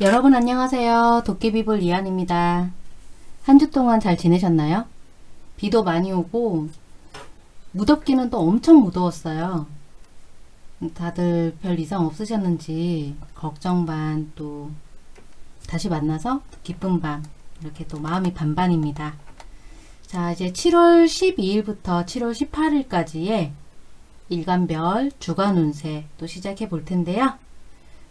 여러분 안녕하세요. 도깨비불 이한입니다. 한 주 동안 잘 지내셨나요? 비도 많이 오고 무덥기는 또 엄청 무더웠어요. 다들 별 이상 없으셨는지 걱정 반 또 다시 만나서 기쁜 밤 이렇게 또 마음이 반반입니다. 자 이제 7월 12일부터 7월 18일까지의 일간별 주간 운세 또 시작해 볼 텐데요.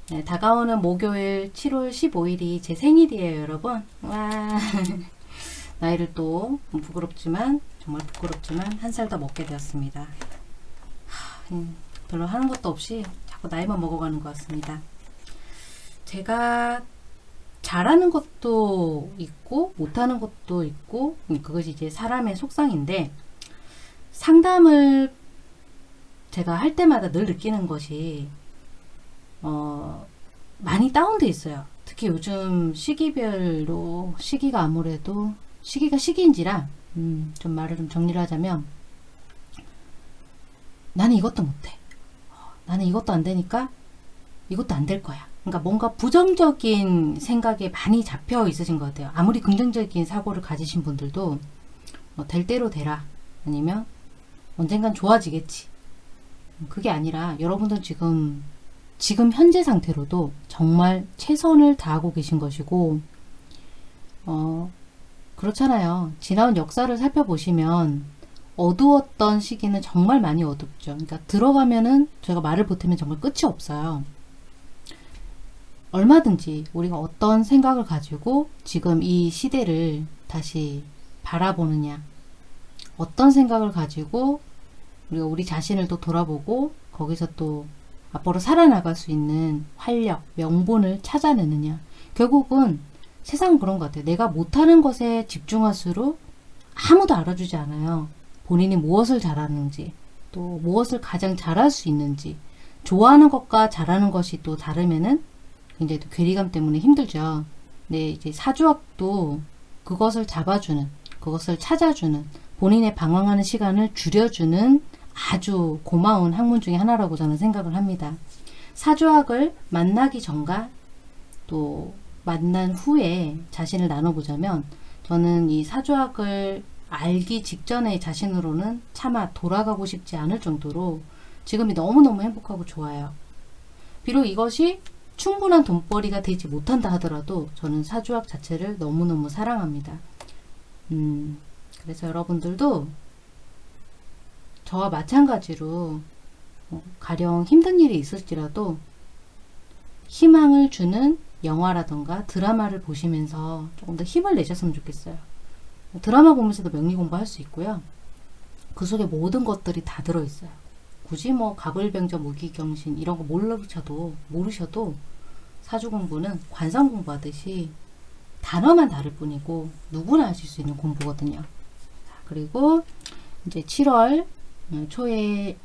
네, 다가오는 목요일 7월 15일이 제 생일이에요 여러분. 와. 나이를 또 부끄럽지만 정말 부끄럽지만 한 살 더 먹게 되었습니다. 하, 음, 별로 하는 것도 없이 자꾸 나이만 먹어가는 것 같습니다. 제가 잘하는 것도 있고 못하는 것도 있고 음, 그것이 이제 사람의 속성인데 상담을 제가 할 때마다 늘 느끼는 것이 어, 많이 다운돼 있어요. 특히 요즘 시기별로 시기가 아무래도 시기가 시기인지라 음, 좀 말을 좀 정리를 하자면 나는 이것도 못해. 어, 나는 이것도 안 되니까 이것도 안 될 거야. 그러니까 뭔가 부정적인 생각에 많이 잡혀 있으신 것 같아요. 아무리 긍정적인 사고를 가지신 분들도 뭐 될 대로 되라 아니면 언젠간 좋아지겠지. 그게 아니라 여러분들 지금 지금 현재 상태로도 정말 최선을 다하고 계신 것이고 어, 그렇잖아요. 지나온 역사를 살펴보시면 어두웠던 시기는 정말 많이 어둡죠. 그러니까 들어가면은 제가 말을 보태면 정말 끝이 없어요. 얼마든지 우리가 어떤 생각을 가지고 지금 이 시대를 다시 바라보느냐 어떤 생각을 가지고 우리가 우리 자신을 또 돌아보고 거기서 또 앞으로 살아나갈 수 있는 활력, 명분을 찾아내느냐. 결국은 세상은 그런 것 같아요. 내가 못하는 것에 집중할수록 아무도 알아주지 않아요. 본인이 무엇을 잘하는지, 또 무엇을 가장 잘할 수 있는지, 좋아하는 것과 잘하는 것이 또 다르면은 굉장히 또 괴리감 때문에 힘들죠. 네, 이제 사주학도 그것을 잡아주는, 그것을 찾아주는, 본인의 방황하는 시간을 줄여주는 아주 고마운 학문 중에 하나라고 저는 생각을 합니다. 사주학을 만나기 전과 또 만난 후에 자신을 나눠보자면 저는 이 사주학을 알기 직전의 자신으로는 차마 돌아가고 싶지 않을 정도로 지금이 너무너무 행복하고 좋아요. 비록 이것이 충분한 돈벌이가 되지 못한다 하더라도 저는 사주학 자체를 너무너무 사랑합니다. 음, 그래서 여러분들도 저와 마찬가지로 어, 가령 힘든 일이 있을지라도 희망을 주는 영화라던가 드라마를 보시면서 조금 더 힘을 내셨으면 좋겠어요. 드라마 보면서도 명리 공부할 수 있고요. 그 속에 모든 것들이 다 들어있어요. 굳이 뭐 가불병저 무기경신 이런 거 모르셔도 모르셔도 사주 공부는 관상 공부하듯이 단어만 다를 뿐이고 누구나 하실 수 있는 공부거든요. 그리고 이제 7월 음, 초에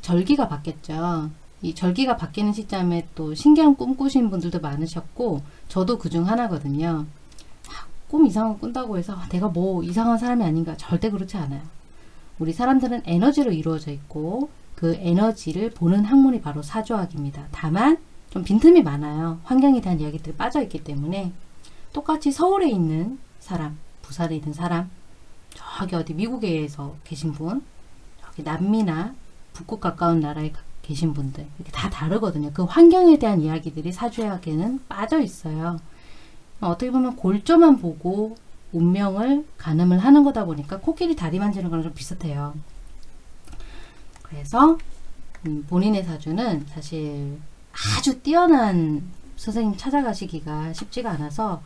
절기가 바뀌었죠. 이 절기가 바뀌는 시점에 또 신기한 꿈 꾸신 분들도 많으셨고 저도 그 중 하나거든요. 아, 꿈 이상한 거 꾼다고 해서 아, 내가 뭐 이상한 사람이 아닌가 절대 그렇지 않아요. 우리 사람들은 에너지로 이루어져 있고 그 에너지를 보는 학문이 바로 사주학입니다. 다만 좀 빈틈이 많아요. 환경에 대한 이야기들이 빠져있기 때문에 똑같이 서울에 있는 사람, 부산에 있는 사람, 저기 어디 미국에서 계신 분 남미나 북극 가까운 나라에 계신 분들 이렇게 다 다르거든요. 그 환경에 대한 이야기들이 사주학에는 빠져 있어요. 어떻게 보면 골조만 보고 운명을 가늠을 하는 거다 보니까 코끼리 다리 만지는 거랑 좀 비슷해요. 그래서 음, 본인의 사주는 사실 아주 뛰어난 선생님 찾아가시기가 쉽지가 않아서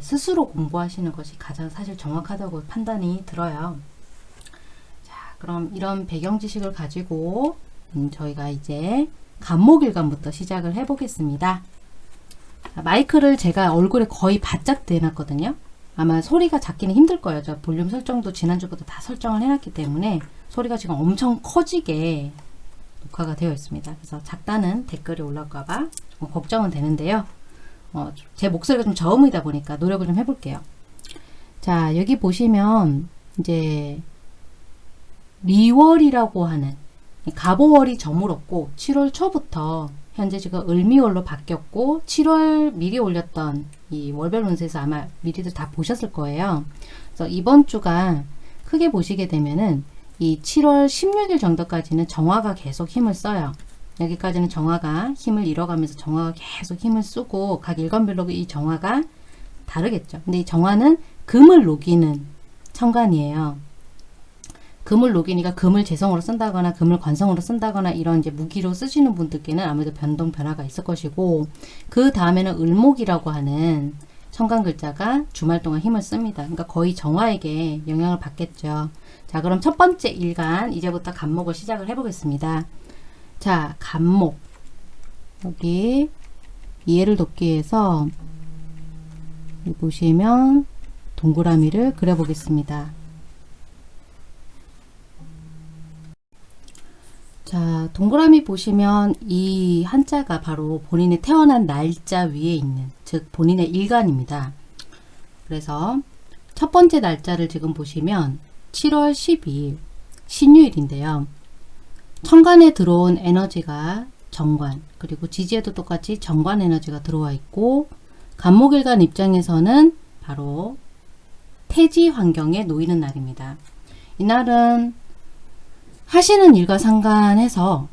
스스로 공부하시는 것이 가장 사실 정확하다고 판단이 들어요. 그럼 이런 배경 지식을 가지고 음, 저희가 이제 간목일간부터 시작을 해 보겠습니다. 마이크를 제가 얼굴에 거의 바짝 대놨거든요. 아마 소리가 작기는 힘들 거예요. 저 볼륨 설정도 지난주부터 다 설정을 해놨기 때문에 소리가 지금 엄청 커지게 녹화가 되어 있습니다. 그래서 작다는 댓글이 올라올까봐 걱정은 되는데요. 어, 제 목소리가 좀 저음이다 보니까 노력을 좀 해볼게요. 자 여기 보시면 이제 리월이라고 하는 가보월이 저물었고 7월 초부터 현재 지금 을미월로 바뀌었고 7월 미리 올렸던 이 월별 운세에서 아마 미리들 다 보셨을 거예요. 그래서 이번 주가 크게 보시게 되면은 이 7월 16일 정도까지는 정화가 계속 힘을 써요. 여기까지는 정화가 힘을 잃어가면서 정화가 계속 힘을 쓰고 각 일간별로 이 정화가 다르겠죠. 근데 이 정화는 금을 녹이는 천간이에요. 금을 녹이니까 금을 재성으로 쓴다거나 금을 관성으로 쓴다거나 이런 이제 무기로 쓰시는 분들께는 아무래도 변동 변화가 있을 것이고 그 다음에는 을목이라고 하는 천간 글자가 주말 동안 힘을 씁니다. 그러니까 거의 정화에게 영향을 받겠죠. 자 그럼 첫 번째 일간 이제부터 간목을 시작을 해보겠습니다. 자 간목 여기 이해를 돕기 위해서 보시면 동그라미를 그려보겠습니다. 자, 동그라미 보시면 이 한자가 바로 본인의 태어난 날짜 위에 있는, 즉 본인의 일간입니다. 그래서 첫 번째 날짜를 지금 보시면 7월 12일 신유일인데요. 천간에 들어온 에너지가 정관, 그리고 지지에도 똑같이 정관 에너지가 들어와 있고 간목일간 입장에서는 바로 태지 환경에 놓이는 날입니다. 이날은 하시는 일과 상관해서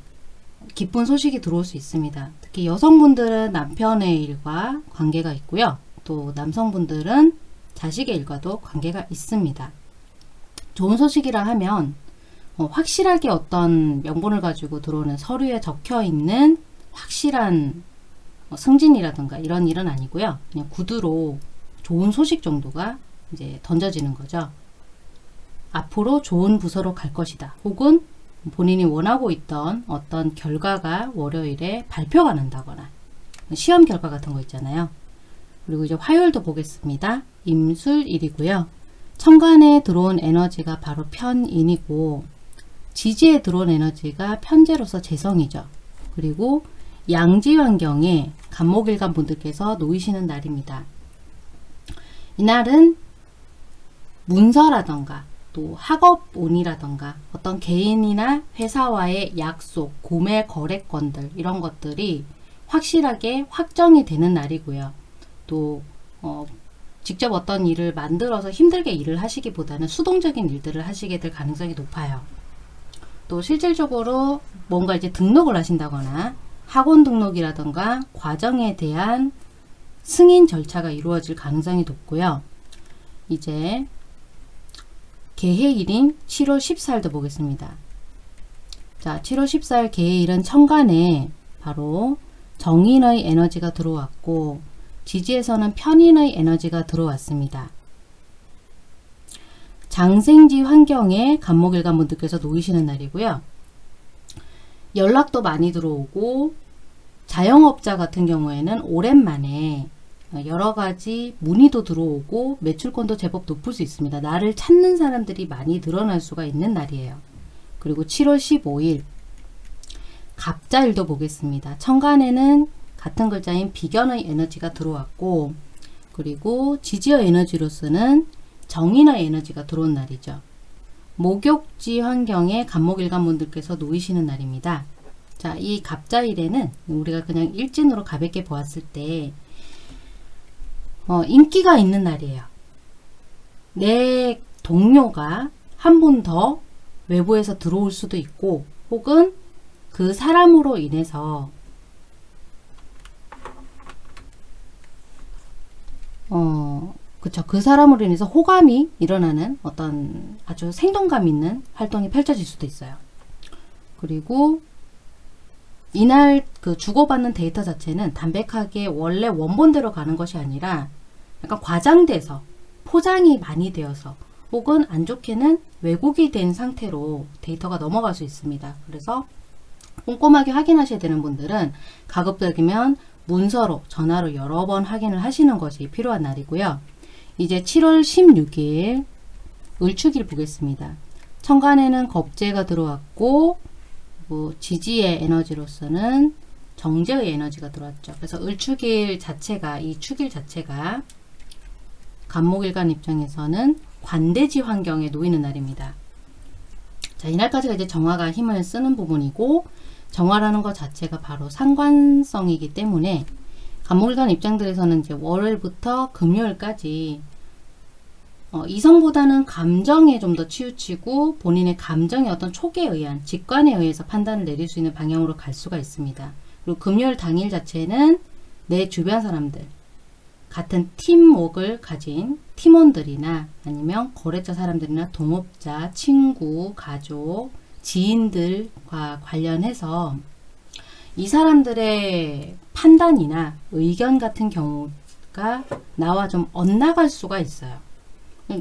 기쁜 소식이 들어올 수 있습니다. 특히 여성분들은 남편의 일과 관계가 있고요. 또 남성분들은 자식의 일과도 관계가 있습니다. 좋은 소식이라 하면 어, 확실하게 어떤 명분을 가지고 들어오는 서류에 적혀 있는 확실한 어, 승진이라든가 이런 일은 아니고요. 그냥 구두로 좋은 소식 정도가 이제 던져지는 거죠. 앞으로 좋은 부서로 갈 것이다. 혹은 본인이 원하고 있던 어떤 결과가 월요일에 발표가 난다거나 시험 결과 같은 거 있잖아요. 그리고 이제 화요일도 보겠습니다. 임술일이고요. 천간에 들어온 에너지가 바로 편인이고 지지에 들어온 에너지가 편제로서 재성이죠. 그리고 양지 환경에 간목일간 분들께서 놓이시는 날입니다. 이날은 문서라던가 또 학업운이라던가 어떤 개인이나 회사와의 약속, 구매 거래건들 이런 것들이 확실하게 확정이 되는 날이고요. 또 어, 직접 어떤 일을 만들어서 힘들게 일을 하시기보다는 수동적인 일들을 하시게 될 가능성이 높아요. 또 실질적으로 뭔가 이제 등록을 하신다거나 학원 등록이라던가 과정에 대한 승인 절차가 이루어질 가능성이 높고요. 이제 개해일인 7월 14일도 보겠습니다. 자, 7월 14일 개해일은 천간에 바로 정인의 에너지가 들어왔고 지지에서는 편인의 에너지가 들어왔습니다. 장생지 환경에 간목일간 분들께서 놓이시는 날이고요. 연락도 많이 들어오고 자영업자 같은 경우에는 오랜만에 여러 가지 문의도 들어오고 매출권도 제법 높을 수 있습니다. 나를 찾는 사람들이 많이 늘어날 수가 있는 날이에요. 그리고 7월 15일 갑자일도 보겠습니다. 천간에는 같은 글자인 비견의 에너지가 들어왔고 그리고 지지어 에너지로서는 정인의 에너지가 들어온 날이죠. 목욕지 환경에 간목일간 분들께서 놓이시는 날입니다. 자, 이 갑자일에는 우리가 그냥 일진으로 가볍게 보았을 때 어, 인기가 있는 날이에요. 내 동료가 한 분 더 외부에서 들어올 수도 있고 혹은 그 사람으로 인해서 어, 그쵸. 그 사람으로 인해서 호감이 일어나는 어떤 아주 생동감 있는 활동이 펼쳐질 수도 있어요. 그리고 이날 그 주고받는 데이터 자체는 담백하게 원래 원본대로 가는 것이 아니라 약간 과장돼서 포장이 많이 되어서 혹은 안 좋게는 왜곡이 된 상태로 데이터가 넘어갈 수 있습니다. 그래서 꼼꼼하게 확인하셔야 되는 분들은 가급적이면 문서로 전화로 여러 번 확인을 하시는 것이 필요한 날이고요. 이제 7월 16일 을축일 보겠습니다. 천간에는 겁재가 들어왔고 뭐 지지의 에너지로서는 정제의 에너지가 들어왔죠. 그래서 을축일 자체가 이 축일 자체가 간목일간 입장에서는 관대지 환경에 놓이는 날입니다. 자, 이날까지가 이제 정화가 힘을 쓰는 부분이고 정화라는 것 자체가 바로 상관성이기 때문에 간목일간 입장들에서는 이제 월요일부터 금요일까지 어, 이성보다는 감정에 좀 더 치우치고 본인의 감정의 어떤 촉에 의한 직관에 의해서 판단을 내릴 수 있는 방향으로 갈 수가 있습니다. 그리고 금요일 당일 자체는 내 주변 사람들 같은 팀웍을 가진 팀원들이나 아니면 거래처 사람들이나 동업자, 친구, 가족, 지인들과 관련해서 이 사람들의 판단이나 의견 같은 경우가 나와 좀 엇나갈 수가 있어요.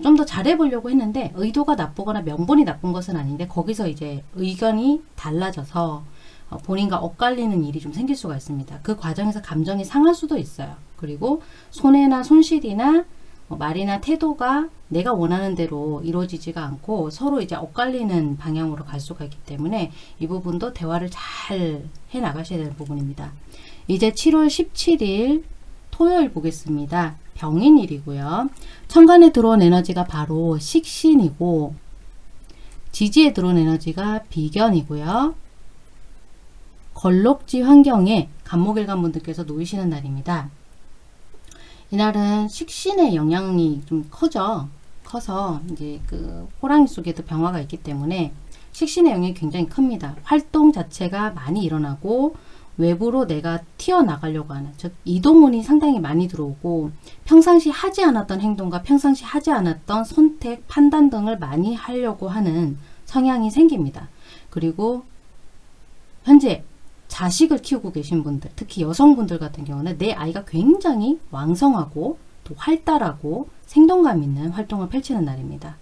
좀 더 잘해보려고 했는데 의도가 나쁘거나 명분이 나쁜 것은 아닌데 거기서 이제 의견이 달라져서 어, 본인과 엇갈리는 일이 좀 생길 수가 있습니다. 그 과정에서 감정이 상할 수도 있어요. 그리고 손해나 손실이나 어, 말이나 태도가 내가 원하는 대로 이루어지지가 않고 서로 이제 엇갈리는 방향으로 갈 수가 있기 때문에 이 부분도 대화를 잘 해 나가셔야 되는 부분입니다. 이제 7월 17일 토요일 보겠습니다. 병인일이고요. 천간에 들어온 에너지가 바로 식신이고 지지에 들어온 에너지가 비견이고요. 걸록지 환경에 간목일간 분들께서 놓이시는 날입니다. 이날은 식신의 영향이 좀 커져 커서 이제 그 호랑이 속에도 병화가 있기 때문에 식신의 영향이 굉장히 큽니다. 활동 자체가 많이 일어나고 외부로 내가 튀어나가려고 하는 즉 이동운이 상당히 많이 들어오고 평상시 하지 않았던 행동과 평상시 하지 않았던 선택, 판단 등을 많이 하려고 하는 성향이 생깁니다. 그리고 현재 자식을 키우고 계신 분들, 특히 여성분들 같은 경우는 내 아이가 굉장히 왕성하고 또 활달하고 생동감 있는 활동을 펼치는 날입니다.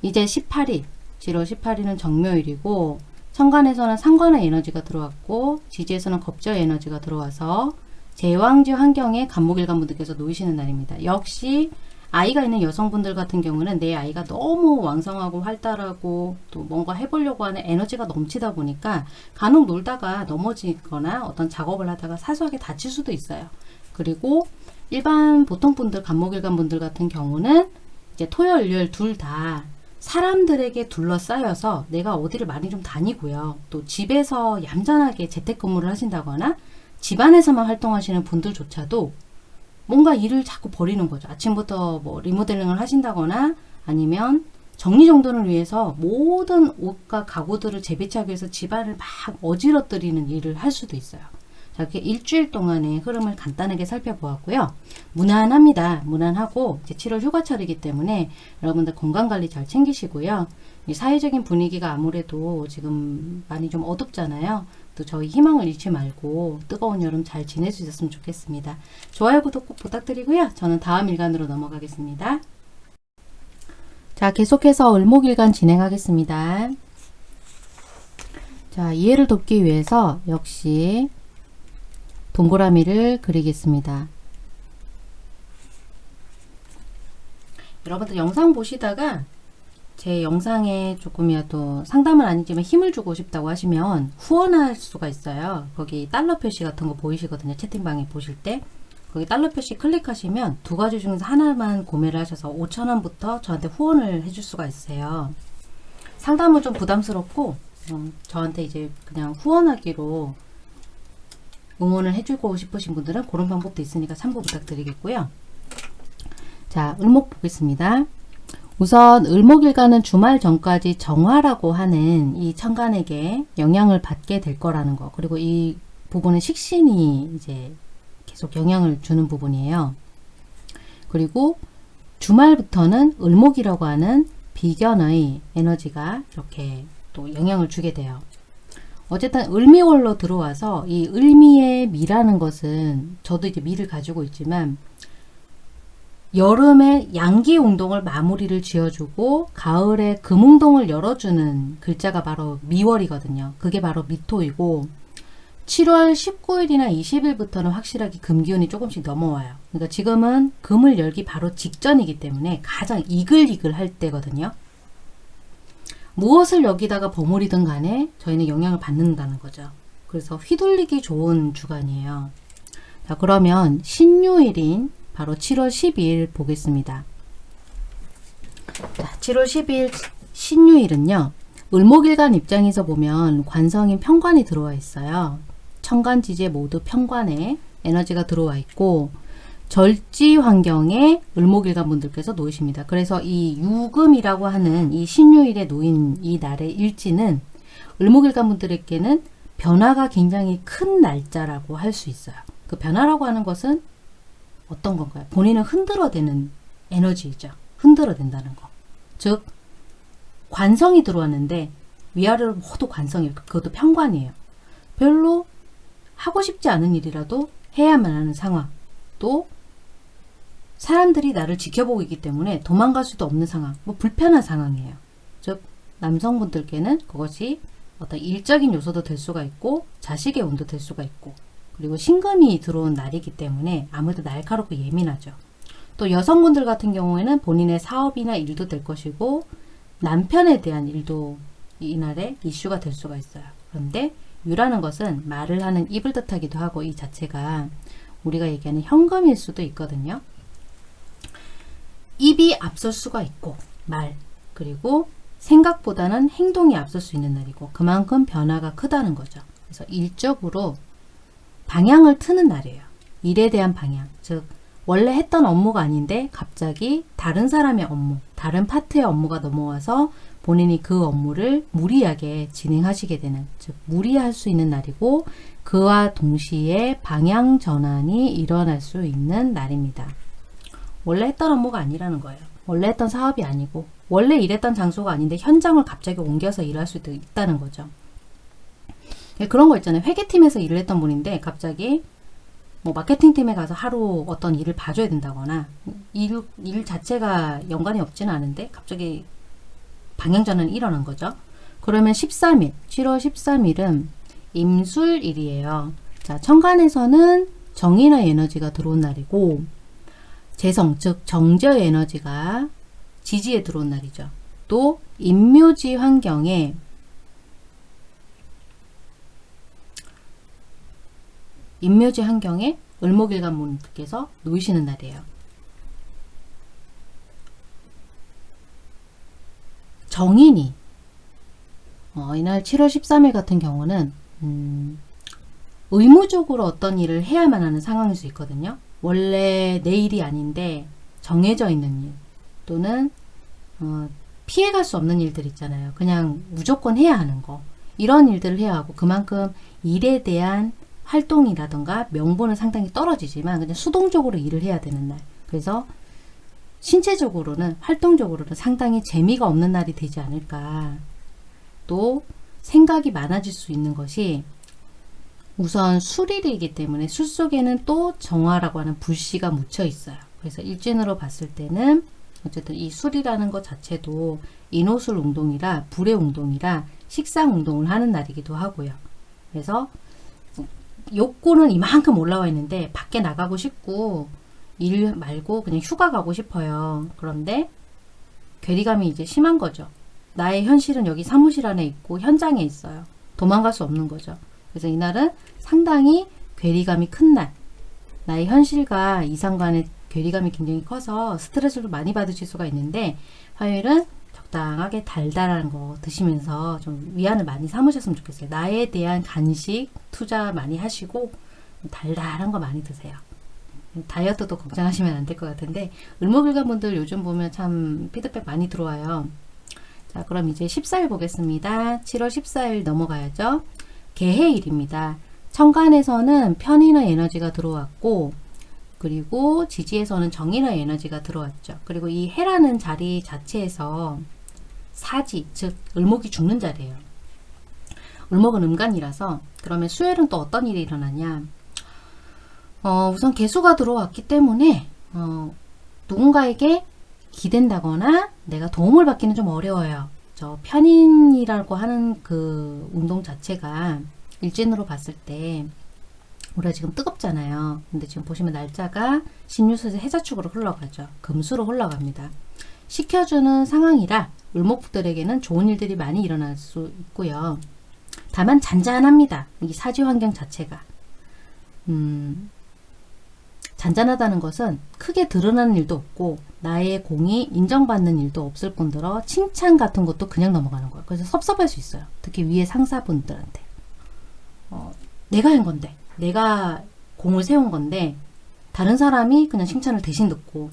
이제 18일, 7월 18일은 정묘일이고 천간에서는 상관의 에너지가 들어왔고 지지에서는 겁저의 에너지가 들어와서 제왕지 환경에 간목일간 분들께서 놓이시는 날입니다. 역시 아이가 있는 여성분들 같은 경우는 내 아이가 너무 왕성하고 활달하고 또 뭔가 해보려고 하는 에너지가 넘치다 보니까 간혹 놀다가 넘어지거나 어떤 작업을 하다가 사소하게 다칠 수도 있어요. 그리고 일반 보통 분들 간목일간 분들 같은 경우는 이제 토요일 일요일 둘 다 사람들에게 둘러싸여서 내가 어디를 많이 좀 다니고요. 또 집에서 얌전하게 재택근무를 하신다거나 집안에서만 활동하시는 분들조차도 뭔가 일을 자꾸 버리는 거죠. 아침부터 뭐 리모델링을 하신다거나 아니면 정리정돈을 위해서 모든 옷과 가구들을 재배치하기 위해서 집안을 막 어지러뜨리는 일을 할 수도 있어요. 자, 이렇게 일주일 동안의 흐름을 간단하게 살펴보았고요. 무난합니다. 무난하고 이제 7월 휴가철이기 때문에 여러분들 건강관리 잘 챙기시고요. 이 사회적인 분위기가 아무래도 지금 많이 좀 어둡잖아요. 또 저희 희망을 잃지 말고 뜨거운 여름 잘 있었으면 좋겠습니다. 좋아요, 구독 꼭 부탁드리고요. 저는 다음 일간으로 넘어가겠습니다. 자, 계속해서 을목일간 진행하겠습니다. 자, 이해를 돕기 위해서 역시 동그라미를 그리겠습니다. 여러분들 영상 보시다가 제 영상에 조금이라도 상담은 아니지만 힘을 주고 싶다고 하시면 후원할 수가 있어요. 거기 달러 표시 같은 거 보이시거든요. 채팅방에 보실 때. 거기 달러 표시 클릭하시면 두 가지 중에서 하나만 구매를 하셔서 5천원부터 저한테 후원을 해줄 수가 있어요. 상담은 좀 부담스럽고 음, 저한테 이제 그냥 후원하기로 응원을 해주고 싶으신 분들은 그런 방법도 있으니까 참고 부탁드리겠고요. 자, 을목 보겠습니다. 우선 을목일간은 주말 전까지 정화라고 하는 이 천간에게 영향을 받게 될 거라는 거. 그리고 이 부분은 식신이 이제 계속 영향을 주는 부분이에요. 그리고 주말부터는 을목이라고 하는 비견의 에너지가 이렇게 또 영향을 주게 돼요. 어쨌든 을미월로 들어와서 이 을미의 미라는 것은 저도 이제 미를 가지고 있지만 여름에 양기 운동을 마무리를 지어주고 가을에 금운동을 열어주는 글자가 바로 미월이거든요. 그게 바로 미토이고 7월 19일이나 20일부터는 확실하게 금기운이 조금씩 넘어와요. 그러니까 지금은 금을 열기 바로 직전이기 때문에 가장 이글이글 할 때거든요. 무엇을 여기다가 버무리든 간에 저희는 영향을 받는다는 거죠. 그래서 휘둘리기 좋은 주간이에요. 자 그러면 신유일인 바로 7월 12일 보겠습니다. 자, 7월 12일 신유일은요. 을목일간 입장에서 보면 관성인 편관이 들어와 있어요. 천간지지에 모두 편관에 에너지가 들어와 있고 절지 환경에 을목일간 분들께서 놓이십니다. 그래서 이 유금이라고 하는 이 신유일에 놓인 이 날의 일지는 을목일간 분들에게는 변화가 굉장히 큰 날짜라고 할 수 있어요. 그 변화라고 하는 것은 어떤 건가요? 본인을 흔들어대는 에너지이죠. 흔들어댄다는 거. 즉 관성이 들어왔는데 위아래로 모두 관성이에요. 그것도 편관이에요. 별로 하고 싶지 않은 일이라도 해야만 하는 상황. 또 사람들이 나를 지켜보고 있기 때문에 도망갈 수도 없는 상황. 뭐 불편한 상황이에요. 즉 남성분들께는 그것이 어떤 일적인 요소도 될 수가 있고 자식의 운도 될 수가 있고 그리고 신금이 들어온 날이기 때문에 아무래도 날카롭고 예민하죠. 또 여성분들 같은 경우에는 본인의 사업이나 일도 될 것이고 남편에 대한 일도 이날에 이슈가 될 수가 있어요. 그런데 유라는 것은 말을 하는 입을 뜻하기도 하고 이 자체가 우리가 얘기하는 현금일 수도 있거든요. 입이 앞설 수가 있고 말 그리고 생각보다는 행동이 앞설 수 있는 날이고 그만큼 변화가 크다는 거죠. 그래서 일적으로 방향을 트는 날이에요. 일에 대한 방향 즉 원래 했던 업무가 아닌데 갑자기 다른 사람의 업무, 다른 파트의 업무가 넘어와서 본인이 그 업무를 무리하게 진행하시게 되는, 즉 무리할 수 있는 날이고 그와 동시에 방향 전환이 일어날 수 있는 날입니다. 원래 했던 업무가 아니라는 거예요. 원래 했던 사업이 아니고 원래 일했던 장소가 아닌데 현장을 갑자기 옮겨서 일할 수도 있다는 거죠. 그런 거 있잖아요. 회계팀에서 일을 했던 분인데 갑자기 뭐 마케팅팀에 가서 하루 어떤 일을 봐줘야 된다거나 일, 일 자체가 연관이 없지는 않은데 갑자기 방향전환이 일어난 거죠. 그러면 13일, 7월 13일은 임술일이에요. 자, 천간에서는 정인의 에너지가 들어온 날이고 재성, 즉 정제의 에너지가 지지에 들어온 날이죠. 또 임묘지 환경에 인묘지 환경에 을목일관분께서 놓이시는 날이에요. 정인이 어, 이날 7월 13일 같은 경우는 음, 의무적으로 어떤 일을 해야만 하는 상황일 수 있거든요. 원래 내 일이 아닌데 정해져 있는 일 또는 어, 피해갈 수 없는 일들 있잖아요. 그냥 무조건 해야 하는 거 이런 일들을 해야 하고 그만큼 일에 대한 활동이라던가 명분은 상당히 떨어지지만 그냥 수동적으로 일을 해야 되는 날. 그래서 신체적으로는 활동적으로는 상당히 재미가 없는 날이 되지 않을까. 또 생각이 많아질 수 있는 것이 우선 술일이기 때문에 술 속에는 또 정화라고 하는 불씨가 묻혀 있어요. 그래서 일진으로 봤을 때는 어쨌든 이 술이라는 것 자체도 인호술 운동이라 불의 운동이라 식상 운동을 하는 날이기도 하고요. 그래서 욕구는 이만큼 올라와 있는데 밖에 나가고 싶고 일 말고 그냥 휴가 가고 싶어요. 그런데 괴리감이 이제 심한 거죠. 나의 현실은 여기 사무실 안에 있고 현장에 있어요. 도망갈 수 없는 거죠. 그래서 이날은 상당히 괴리감이 큰 날. 나의 현실과 이상 간의 괴리감이 굉장히 커서 스트레스를 많이 받으실 수가 있는데 화요일은 적당하게 달달한 거 드시면서 좀 위안을 많이 삼으셨으면 좋겠어요. 나에 대한 간식 투자 많이 하시고 달달한 거 많이 드세요. 다이어트도 걱정하시면 안 될 것 같은데 을목일관 분들 요즘 보면 참 피드백 많이 들어와요. 자 그럼 이제 14일 보겠습니다. 7월 14일 넘어가야죠. 개해일입니다. 천간에서는 편인의 에너지가 들어왔고 그리고 지지에서는 정인의 에너지가 들어왔죠. 그리고 이 해라는 자리 자체에서 사지, 즉 을목이 죽는 자리예요. 을목은 음간이라서 그러면 수요일은 또 어떤 일이 일어나냐 어, 우선 개수가 들어왔기 때문에 어, 누군가에게 기댄다거나 내가 도움을 받기는 좀 어려워요. 저 편인이라고 하는 그 운동 자체가 일진으로 봤을 때 우리가 지금 뜨겁잖아요. 근데 지금 보시면 날짜가 신유수에서 해자축으로 흘러가죠. 금수로 흘러갑니다. 식혀주는 상황이라 을목들에게는 좋은 일들이 많이 일어날 수 있고요. 다만 잔잔합니다. 이 사지 환경 자체가. 음, 잔잔하다는 것은 크게 드러나는 일도 없고 나의 공이 인정받는 일도 없을 뿐더러 칭찬 같은 것도 그냥 넘어가는 거예요. 그래서 섭섭할 수 있어요. 특히 위에 상사분들한테. 어, 내가 한 건데 내가 공을 세운 건데 다른 사람이 그냥 칭찬을 대신 듣고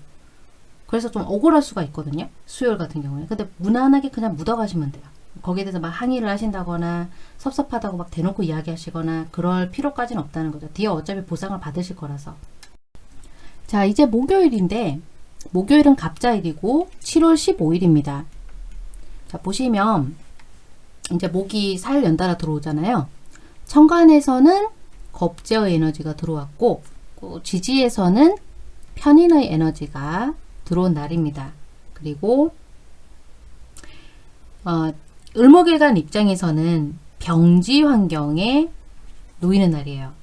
그래서 좀 억울할 수가 있거든요. 수요일 같은 경우에. 근데 무난하게 그냥 묻어가시면 돼요. 거기에 대해서 막 항의를 하신다거나 섭섭하다고 막 대놓고 이야기하시거나 그럴 필요까지는 없다는 거죠. 뒤에 어차피 보상을 받으실 거라서. 자, 이제 목요일인데 목요일은 갑자일이고 7월 15일입니다. 자, 보시면 이제 목이 살 연달아 들어오잖아요. 천간에서는 겁제의 에너지가 들어왔고 그 지지에서는 편인의 에너지가 들어온 날입니다. 그리고 어, 을목일간 입장에서는 병지 환경에 놓이는 날이에요.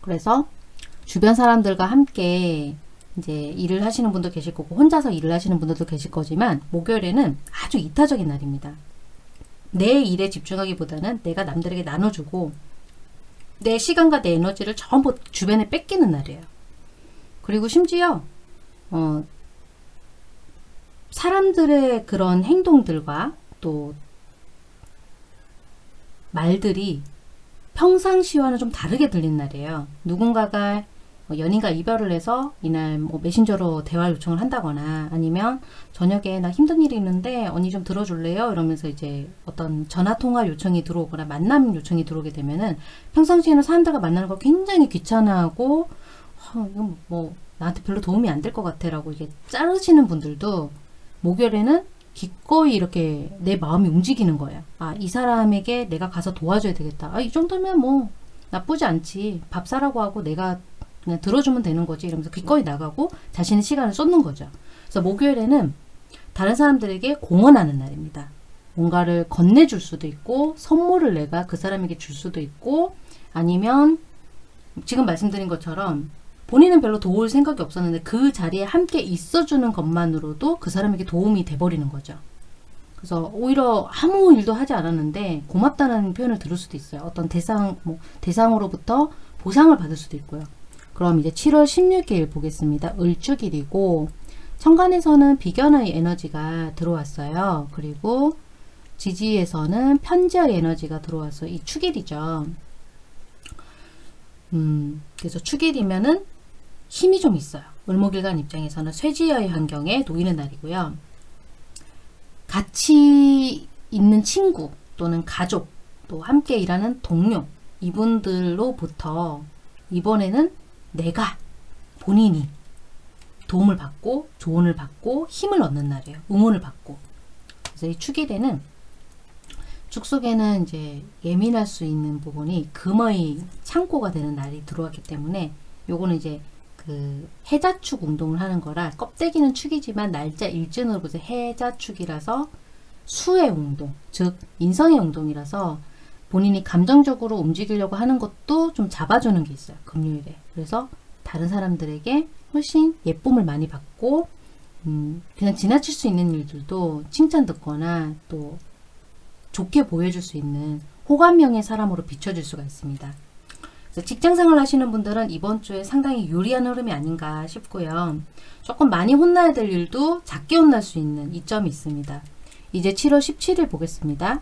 그래서 주변 사람들과 함께 이제 일을 하시는 분도 계실 거고 혼자서 일을 하시는 분들도 계실 거지만 목요일에는 아주 이타적인 날입니다. 내 일에 집중하기보다는 내가 남들에게 나눠주고 내 시간과 내 에너지를 전부 주변에 뺏기는 날이에요. 그리고 심지어 어, 사람들의 그런 행동들과 또 말들이 평상시와는 좀 다르게 들린 날이에요. 누군가가 뭐 연인과 이별을 해서 이날 뭐 메신저로 대화 요청을 한다거나 아니면 저녁에 나 힘든 일이 있는데 언니 좀 들어줄래요? 이러면서 이제 어떤 전화 통화 요청이 들어오거나 만남 요청이 들어오게 되면은 평상시에는 사람들과 만나는 걸 굉장히 귀찮아하고 어, 이건 뭐 나한테 별로 도움이 안 될 것 같아 라고 이게 자르시는 분들도 목요일에는 기꺼이 이렇게 내 마음이 움직이는 거예요. 아, 이 사람에게 내가 가서 도와줘야 되겠다. 아, 이 정도면 뭐 나쁘지 않지. 밥 사라고 하고 내가 그냥 들어주면 되는 거지. 이러면서 기꺼이 나가고 자신의 시간을 쏟는 거죠. 그래서 목요일에는 다른 사람들에게 공헌하는 날입니다. 뭔가를 건네줄 수도 있고 선물을 내가 그 사람에게 줄 수도 있고 아니면 지금 말씀드린 것처럼 본인은 별로 도울 생각이 없었는데 그 자리에 함께 있어주는 것만으로도 그 사람에게 도움이 돼버리는 거죠. 그래서 오히려 아무 일도 하지 않았는데 고맙다는 표현을 들을 수도 있어요. 어떤 대상, 뭐 대상으로부터 보상을 받을 수도 있고요. 그럼 이제 7월 16일 보겠습니다. 을축일이고 천간에서는 비견의 에너지가 들어왔어요. 그리고 지지에서는 편지의 에너지가 들어와서 이 축일이죠. 음, 그래서 축일이면은 힘이 좀 있어요. 을목일간 입장에서는 쇠지의 환경에 놓이는 날이고요. 같이 있는 친구 또는 가족 또 함께 일하는 동료 이분들로부터 이번에는 내가 본인이 도움을 받고 조언을 받고 힘을 얻는 날이에요. 응원을 받고. 그래서 이 축일에는 축 속에는 이제 예민할 수 있는 부분이 금의 창고가 되는 날이 들어왔기 때문에 요거는 이제 그 해자축 운동을 하는 거라 껍데기는 축이지만 날짜 일진으로 보세요. 해자축이라서 수의 운동, 즉 인성의 운동이라서 본인이 감정적으로 움직이려고 하는 것도 좀 잡아주는 게 있어요. 금요일에. 그래서 다른 사람들에게 훨씬 예쁨을 많이 받고 음, 그냥 지나칠 수 있는 일들도 칭찬 듣거나 또 좋게 보여줄 수 있는 호감형의 사람으로 비춰질 수가 있습니다. 직장생활 하시는 분들은 이번 주에 상당히 유리한 흐름이 아닌가 싶고요. 조금 많이 혼나야 될 일도 작게 혼날 수 있는 이점이 있습니다. 이제 7월 17일 보겠습니다.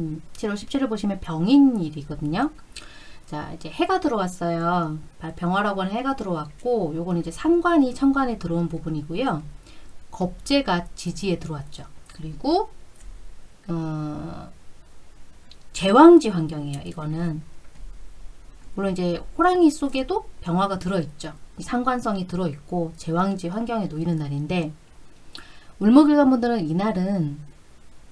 음, 7월 17일 보시면 병인일이거든요. 자, 이제 해가 들어왔어요. 병화라고 하는 해가 들어왔고, 요건 이제 상관이 천간에 들어온 부분이고요. 겁재가 지지에 들어왔죠. 그리고, 어, 제왕지 환경이에요. 이거는. 물론 이제 호랑이 속에도 병화가 들어있죠. 상관성이 들어있고, 제왕지 환경에 놓이는 날인데, 울목일관 분들은 이날은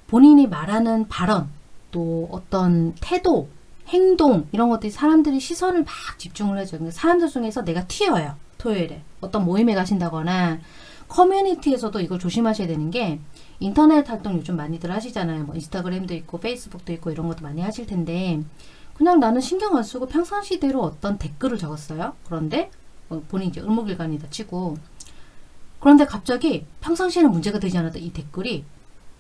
본인이 말하는 발언, 또 어떤 태도, 행동 이런 것들이 사람들이 시선을 막 집중을 해줘요. 그러니까 사람들 중에서 내가 튀어요. 토요일에. 어떤 모임에 가신다거나 커뮤니티에서도 이걸 조심하셔야 되는 게 인터넷 활동 요즘 많이들 하시잖아요. 뭐 인스타그램도 있고 페이스북도 있고 이런 것도 많이 하실 텐데 그냥 나는 신경 안 쓰고 평상시대로 어떤 댓글을 적었어요. 그런데 어, 본인이 이제 을목일간이다 치고 그런데 갑자기 평상시에는 문제가 되지 않았던 이 댓글이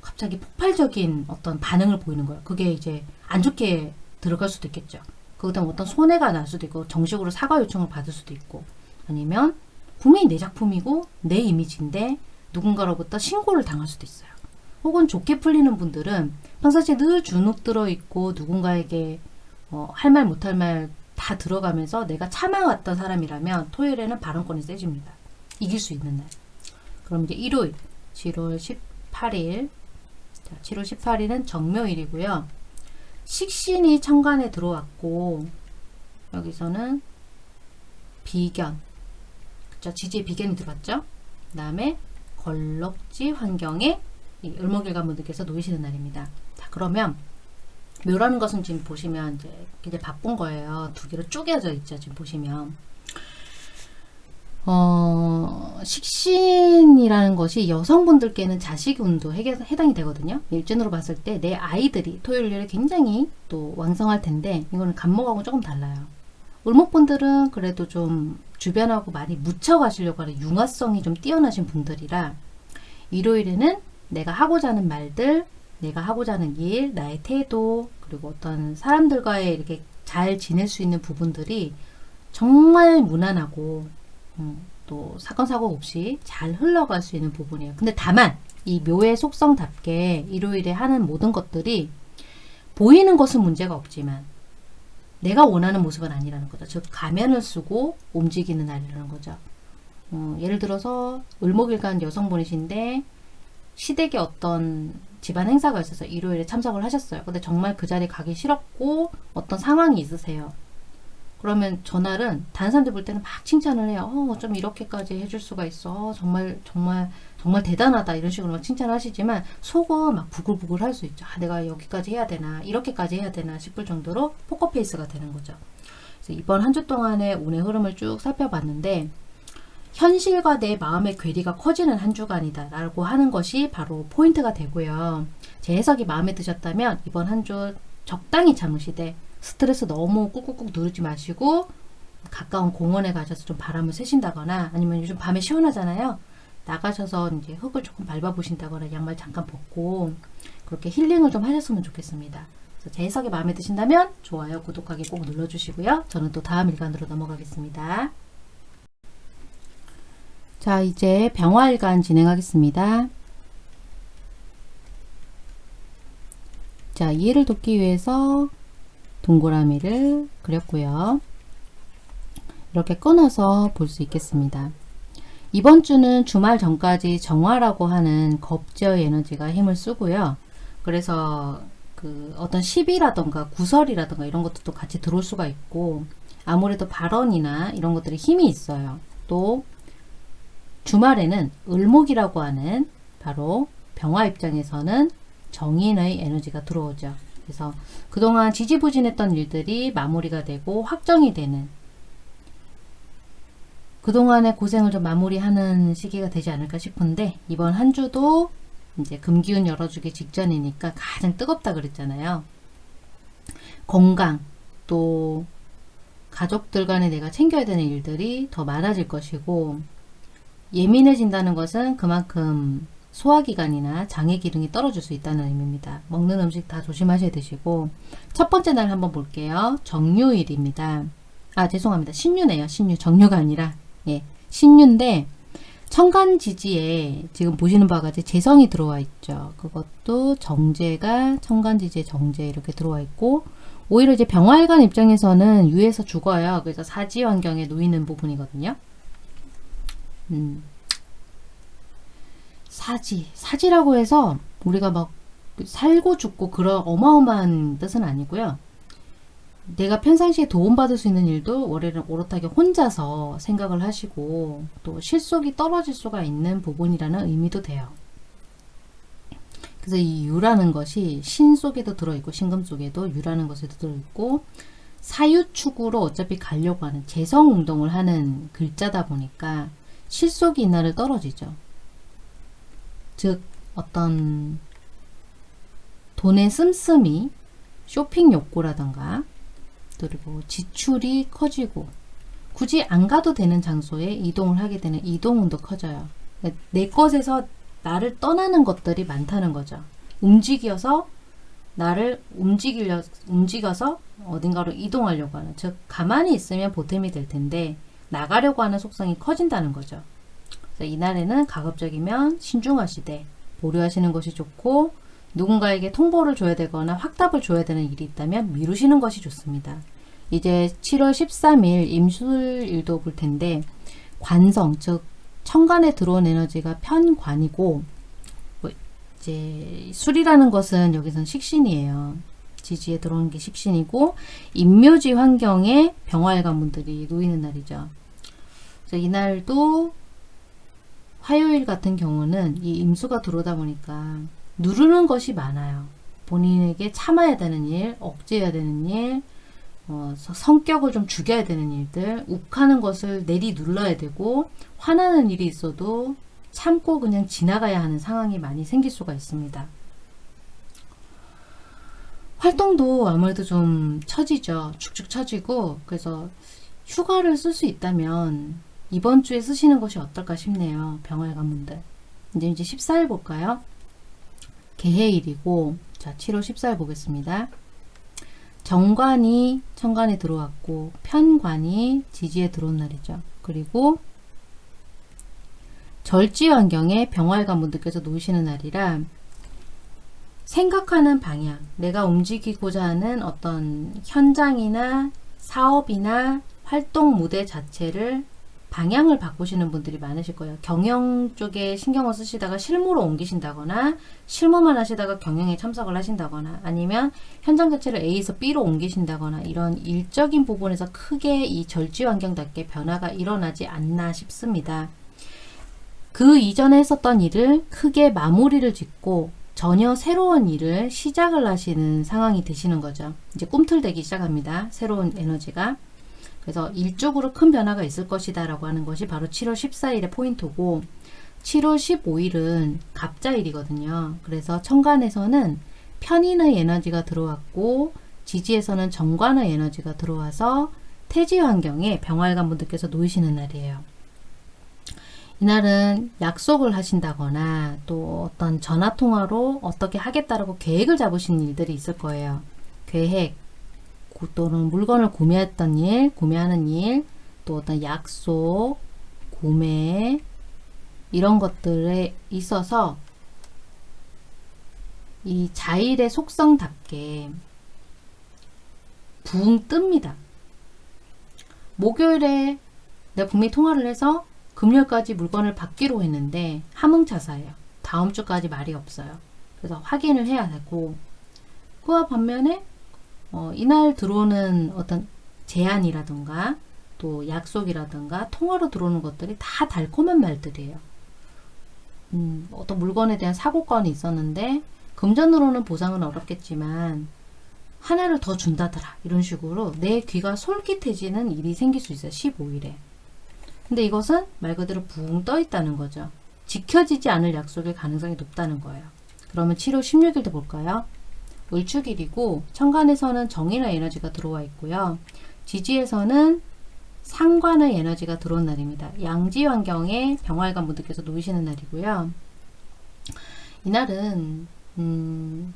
갑자기 폭발적인 어떤 반응을 보이는 거예요. 그게 이제 안 좋게 들어갈 수도 있겠죠. 거기다 어떤 손해가 날 수도 있고 정식으로 사과 요청을 받을 수도 있고 아니면 분명히 내 작품이고 내 이미지인데 누군가로부터 신고를 당할 수도 있어요. 혹은 좋게 풀리는 분들은 평상시에 늘 주눅 들어 있고 누군가에게 어, 할말 못할 말 다 들어가면서 내가 참아왔던 사람이라면 토요일에는 발언권이 세집니다. 이길 수 있는 날. 그럼 이제 일요일 7월 18일 자, 7월 18일은 정묘일이고요. 식신이 천간에 들어왔고 여기서는 비견 그쵸 지지의 비견이 들어왔죠. 그 다음에 걸럭지 환경에 이 을목일관 분들께서 놓이시는 날입니다. 자 그러면 묘라는 것은 지금 보시면 이제 굉장히 바쁜 거예요. 두 개로 쪼개져 있죠. 지금 보시면 어, 식신이라는 것이 여성분들께는 자식운도 해당이 되거든요. 일진으로 봤을 때 내 아이들이 토요일에 굉장히 또 왕성할 텐데 이거는 간목하고 조금 달라요. 을목분들은 그래도 좀 주변하고 많이 묻혀 가시려고 하는 융화성이 좀 뛰어나신 분들이라 일요일에는 내가 하고자 하는 말들, 내가 하고자 하는 일, 나의 태도, 그리고 어떤 사람들과의 이렇게 잘 지낼 수 있는 부분들이 정말 무난하고 음, 또 사건 사고 없이 잘 흘러갈 수 있는 부분이에요. 근데 다만 이 묘의 속성답게 일요일에 하는 모든 것들이 보이는 것은 문제가 없지만 내가 원하는 모습은 아니라는 거죠. 즉 가면을 쓰고 움직이는 날이라는 거죠. 어, 예를 들어서 을목일간 여성분이신데 시댁에 어떤 집안 행사가 있어서 일요일에 참석을 하셨어요. 근데 정말 그 자리에 가기 싫었고 어떤 상황이 있으세요. 그러면 전날은 다른 사람들 볼 때는 막 칭찬을 해요. 어, 좀 이렇게까지 해줄 수가 있어. 정말 정말 정말 대단하다 이런 식으로 막 칭찬을 하시지만 속은 막 부글부글 할 수 있죠. 아, 내가 여기까지 해야 되나 이렇게까지 해야 되나 싶을 정도로 포커페이스가 되는 거죠. 이번 한 주 동안의 운의 흐름을 쭉 살펴봤는데 현실과 내 마음의 괴리가 커지는 한 주간이다 라고 하는 것이 바로 포인트가 되고요. 제 해석이 마음에 드셨다면 이번 한 주 적당히 참으시되 스트레스 너무 꾹꾹꾹 누르지 마시고 가까운 공원에 가셔서 좀 바람을 쐬신다거나 아니면 요즘 밤에 시원하잖아요. 나가셔서 이제 흙을 조금 밟아보신다거나 양말 잠깐 벗고 그렇게 힐링을 좀 하셨으면 좋겠습니다. 제 해석이 마음에 드신다면 좋아요, 구독하기 꼭 눌러주시고요. 저는 또 다음 일간으로 넘어가겠습니다. 자 이제 병화일간 진행하겠습니다. 자 이해를 돕기 위해서 동그라미를 그렸고요. 이렇게 끊어서 볼 수 있겠습니다. 이번 주는 주말 전까지 정화라고 하는 겁제의 에너지가 힘을 쓰고요. 그래서 그 어떤 시비라던가 구설이라던가 이런 것도 같이 들어올 수가 있고 아무래도 발언이나 이런 것들이 힘이 있어요. 또 주말에는 을목이라고 하는 바로 병화 입장에서는 정인의 에너지가 들어오죠. 그래서 그동안 지지부진했던 일들이 마무리가 되고 확정이 되는 그동안의 고생을 좀 마무리하는 시기가 되지 않을까 싶은데 이번 한 주도 이제 금기운 열어주기 직전이니까 가장 뜨겁다 그랬잖아요. 건강 또 가족들 간에 내가 챙겨야 되는 일들이 더 많아질 것이고 예민해진다는 것은 그만큼 소화기관이나 장의 기능이 떨어질 수 있다는 의미입니다. 먹는 음식 다 조심하셔야 되시고 첫 번째 날 한번 볼게요. 정유일입니다. 아 죄송합니다. 신유네요. 신유 정유가 아니라 예 신유인데 청간지지에 지금 보시는 바와 같이 재성이 들어와 있죠. 그것도 정제가 청간지지에 정제 이렇게 들어와 있고 오히려 이제 병화일관 입장에서는 유에서 죽어요. 그래서 사지 환경에 놓이는 부분이거든요. 음. 사지. 사지라고 해서 우리가 막 살고 죽고 그런 어마어마한 뜻은 아니고요. 내가 평상시에 도움받을 수 있는 일도 월요일은 오롯하게 혼자서 생각을 하시고 또 실속이 떨어질 수가 있는 부분이라는 의미도 돼요. 그래서 이 유라는 것이 신 속에도 들어있고 신금 속에도 유라는 것에도 들어있고 사유축으로 어차피 가려고 하는 재성운동을 하는 글자다 보니까 실속이 이날을 떨어지죠. 즉 어떤 돈의 씀씀이 쇼핑 욕구라던가 그리고 지출이 커지고 굳이 안 가도 되는 장소에 이동을 하게 되는 이동운도 커져요. 내 것에서 나를 떠나는 것들이 많다는 거죠. 움직여서 나를 움직이려 움직여서 어딘가로 이동하려고 하는 즉 가만히 있으면 보탬이 될 텐데 나가려고 하는 속성이 커진다는 거죠. 이날에는 가급적이면 신중하시되 보류하시는 것이 좋고 누군가에게 통보를 줘야 되거나 확답을 줘야 되는 일이 있다면 미루시는 것이 좋습니다. 이제 7월 13일 임술일도 볼 텐데 관성 즉 천간에 들어온 에너지가 편관이고 뭐 이제 술이라는 것은 여기선 식신이에요. 지지에 들어오는 게 식신이고 임묘지 환경에 병화의 관문들이 놓이는 날이죠. 그래서 이날도 화요일 같은 경우는 이 임수가 들어오다 보니까 누르는 것이 많아요. 본인에게 참아야 되는 일, 억제해야 되는 일, 어, 성격을 좀 죽여야 되는 일들, 욱하는 것을 내리 눌러야 되고, 화나는 일이 있어도 참고 그냥 지나가야 하는 상황이 많이 생길 수가 있습니다. 활동도 아무래도 좀 처지죠. 축축 처지고, 그래서 휴가를 쓸 수 있다면 이번 주에 쓰시는 것이 어떨까 싶네요. 병활 가문들. 이제 이제 14일 볼까요? 개해일이고, 자, 7월 14일 보겠습니다. 정관이 천간에 들어왔고 편관이 지지에 들어온 날이죠. 그리고 절지 환경에 병활관 분들께서 놓으시는 날이라 생각하는 방향, 내가 움직이고자 하는 어떤 현장이나 사업이나 활동 무대 자체를 방향을 바꾸시는 분들이 많으실 거예요. 경영 쪽에 신경을 쓰시다가 실무로 옮기신다거나 실무만 하시다가 경영에 참석을 하신다거나 아니면 현장 자체를 A에서 B로 옮기신다거나 이런 일적인 부분에서 크게 이 절지 환경답게 변화가 일어나지 않나 싶습니다. 그 이전에 했었던 일을 크게 마무리를 짓고 전혀 새로운 일을 시작을 하시는 상황이 되시는 거죠. 이제 꿈틀대기 시작합니다. 새로운 에너지가. 그래서 일적으로 큰 변화가 있을 것이다 라고 하는 것이 바로 7월 14일의 포인트고 7월 15일은 갑자일이거든요. 그래서 천간에서는 편인의 에너지가 들어왔고 지지에서는 정관의 에너지가 들어와서 태지 환경에 병활관 분들께서 놓이시는 날이에요. 이날은 약속을 하신다거나 또 어떤 전화통화로 어떻게 하겠다라고 계획을 잡으신 일들이 있을 거예요. 계획, 또는 물건을 구매했던 일, 구매하는 일, 또 어떤 약속, 구매 이런 것들에 있어서 이 자일의 속성답게 붕 뜹니다. 목요일에 내가 분명히 통화를 해서 금요일까지 물건을 받기로 했는데 함흥차사예요. 다음 주까지 말이 없어요. 그래서 확인을 해야 되고 그와 반면에 어, 이날 들어오는 어떤 제안이라든가 또 약속이라든가 통화로 들어오는 것들이 다 달콤한 말들이에요. 음, 어떤 물건에 대한 사고건이 있었는데 금전으로는 보상은 어렵겠지만 하나를 더 준다더라 이런 식으로 내 귀가 솔깃해지는 일이 생길 수 있어요. 15일에. 근데 이것은 말 그대로 붕 떠 있다는 거죠. 지켜지지 않을 약속일 가능성이 높다는 거예요. 그러면 7월 16일도 볼까요? 을축일이고 천간에서는 정인의 에너지가 들어와 있고요. 지지에서는 상관의 에너지가 들어온 날입니다. 양지 환경에 병활관 분들께서 놓이시는 날이고요. 이날은 음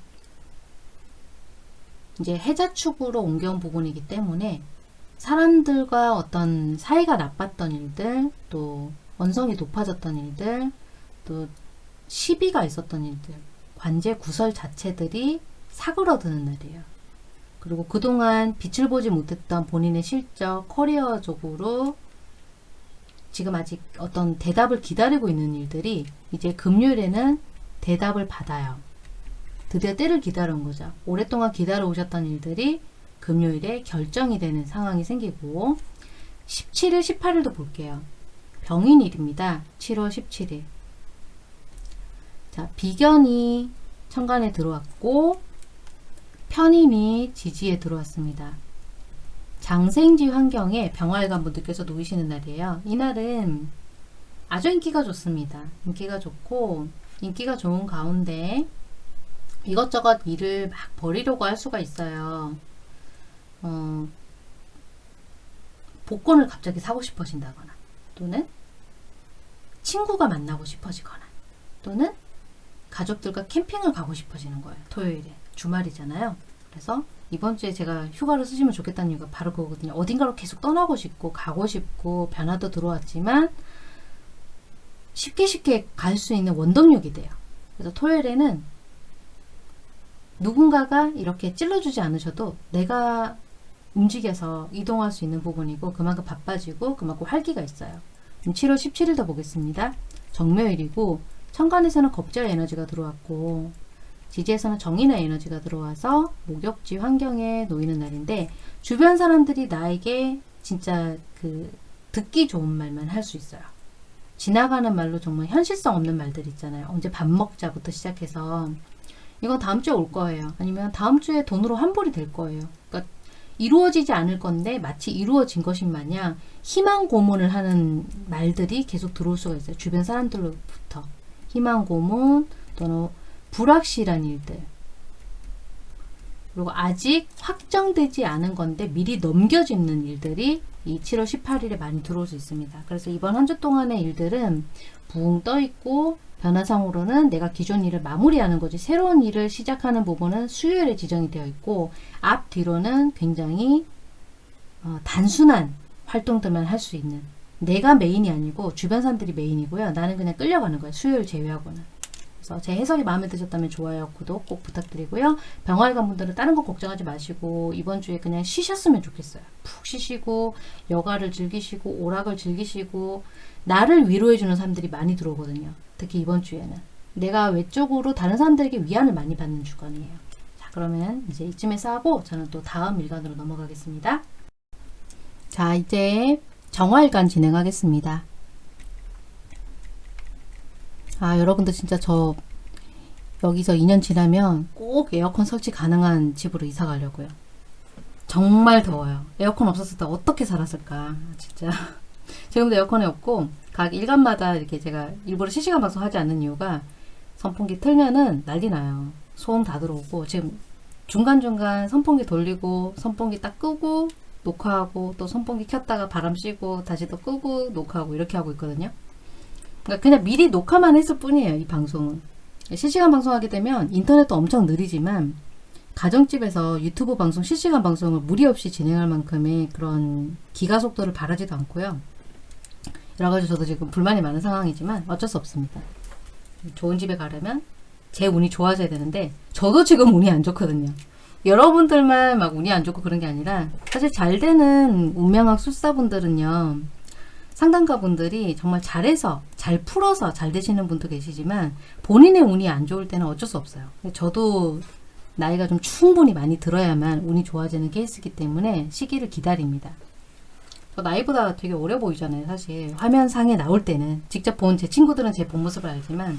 이제 해자축으로 옮겨온 부분이기 때문에 사람들과 어떤 사이가 나빴던 일들, 또 원성이 높아졌던 일들, 또 시비가 있었던 일들, 관제 구설 자체들이 사그러드는 날이에요. 그리고 그동안 빛을 보지 못했던 본인의 실적, 커리어적으로 지금 아직 어떤 대답을 기다리고 있는 일들이 이제 금요일에는 대답을 받아요. 드디어 때를 기다려온 거죠. 오랫동안 기다려 오셨던 일들이 금요일에 결정이 되는 상황이 생기고 17일, 18일도 볼게요. 병인일입니다. 7월 17일. 자, 비견이 천간에 들어왔고 편인이 지지에 들어왔습니다. 장생지 환경에 병활관 분들께서 놓이시는 날이에요. 이날은 아주 인기가 좋습니다. 인기가 좋고 인기가 좋은 가운데 이것저것 일을 막 버리려고 할 수가 있어요. 어, 복권을 갑자기 사고 싶어진다거나 또는 친구가 만나고 싶어지거나 또는 가족들과 캠핑을 가고 싶어지는 거예요. 토요일에. 주말이잖아요. 그래서 이번 주에 제가 휴가를 쓰시면 좋겠다는 이유가 바로 그거거든요. 어딘가로 계속 떠나고 싶고 가고 싶고 변화도 들어왔지만 쉽게 쉽게 갈 수 있는 원동력이 돼요. 그래서 토요일에는 누군가가 이렇게 찔러주지 않으셔도 내가 움직여서 이동할 수 있는 부분이고 그만큼 바빠지고 그만큼 활기가 있어요. 7월 17일도 보겠습니다. 정묘일이고 천간에서는 겁절 에너지가 들어왔고 지지에서는 정인의 에너지가 들어와서 목욕지 환경에 놓이는 날인데 주변 사람들이 나에게 진짜 그 듣기 좋은 말만 할 수 있어요. 지나가는 말로 정말 현실성 없는 말들 있잖아요. 언제 밥 먹자부터 시작해서 이건 다음 주에 올 거예요. 아니면 다음 주에 돈으로 환불이 될 거예요. 그러니까 이루어지지 않을 건데 마치 이루어진 것인 마냥 희망 고문을 하는 말들이 계속 들어올 수가 있어요. 주변 사람들로부터 희망 고문 또는 불확실한 일들 그리고 아직 확정되지 않은 건데 미리 넘겨짚는 일들이 이 7월 18일에 많이 들어올 수 있습니다. 그래서 이번 한 주 동안의 일들은 붕 떠 있고 변화상으로는 내가 기존 일을 마무리하는 거지 새로운 일을 시작하는 부분은 수요일에 지정이 되어 있고 앞 뒤로는 굉장히 어, 단순한 활동들만 할 수 있는 내가 메인이 아니고 주변 사람들이 메인이고요. 나는 그냥 끌려가는 거예요. 수요일 제외하고는. 그래서 제 해석이 마음에 드셨다면 좋아요, 구독 꼭 부탁드리고요. 간 분들은 다른 거 걱정하지 마시고 이번 주에 그냥 쉬셨으면 좋겠어요. 푹 쉬시고 여가를 즐기시고 오락을 즐기시고 나를 위로해주는 사람들이 많이 들어오거든요. 특히 이번 주에는. 내가 외적으로 다른 사람들에게 위안을 많이 받는 주간이에요. 자 그러면 이제 이쯤에서 하고 저는 또 다음 일간으로 넘어가겠습니다. 자 이제 정화일간 진행하겠습니다. 아 여러분들 진짜 저 여기서 2년 지나면 꼭 에어컨 설치 가능한 집으로 이사 가려고요. 정말 더워요. 에어컨 없었을 때 어떻게 살았을까 진짜 지금도 에어컨이 없고 각 일간마다 이렇게 제가 일부러 실시간 방송 하지 않는 이유가 선풍기 틀면은 난리 나요. 소음 다 들어오고 지금 중간중간 선풍기 돌리고 선풍기 딱 끄고 녹화하고 또 선풍기 켰다가 바람 쐬고 다시 또 끄고 녹화하고 이렇게 하고 있거든요. 그러니까 그냥 미리 녹화만 했을 뿐이에요. 이 방송은. 실시간 방송하게 되면 인터넷도 엄청 느리지만 가정집에서 유튜브 방송, 실시간 방송을 무리 없이 진행할 만큼의 그런 기가 속도를 바라지도 않고요. 여러 가지 저도 지금 불만이 많은 상황이지만 어쩔 수 없습니다. 좋은 집에 가려면 제 운이 좋아져야 되는데 저도 지금 운이 안 좋거든요. 여러분들만 막 운이 안 좋고 그런 게 아니라 사실 잘 되는 운명학 술사분들은요. 상담가 분들이 정말 잘해서 잘 풀어서 잘 되시는 분도 계시지만 본인의 운이 안 좋을 때는 어쩔 수 없어요. 저도 나이가 좀 충분히 많이 들어야만 운이 좋아지는 케이스이기 때문에 시기를 기다립니다. 저 나이보다 되게 어려 보이잖아요. 사실 화면상에 나올 때는 직접 본 제 친구들은 제 본 모습을 알지만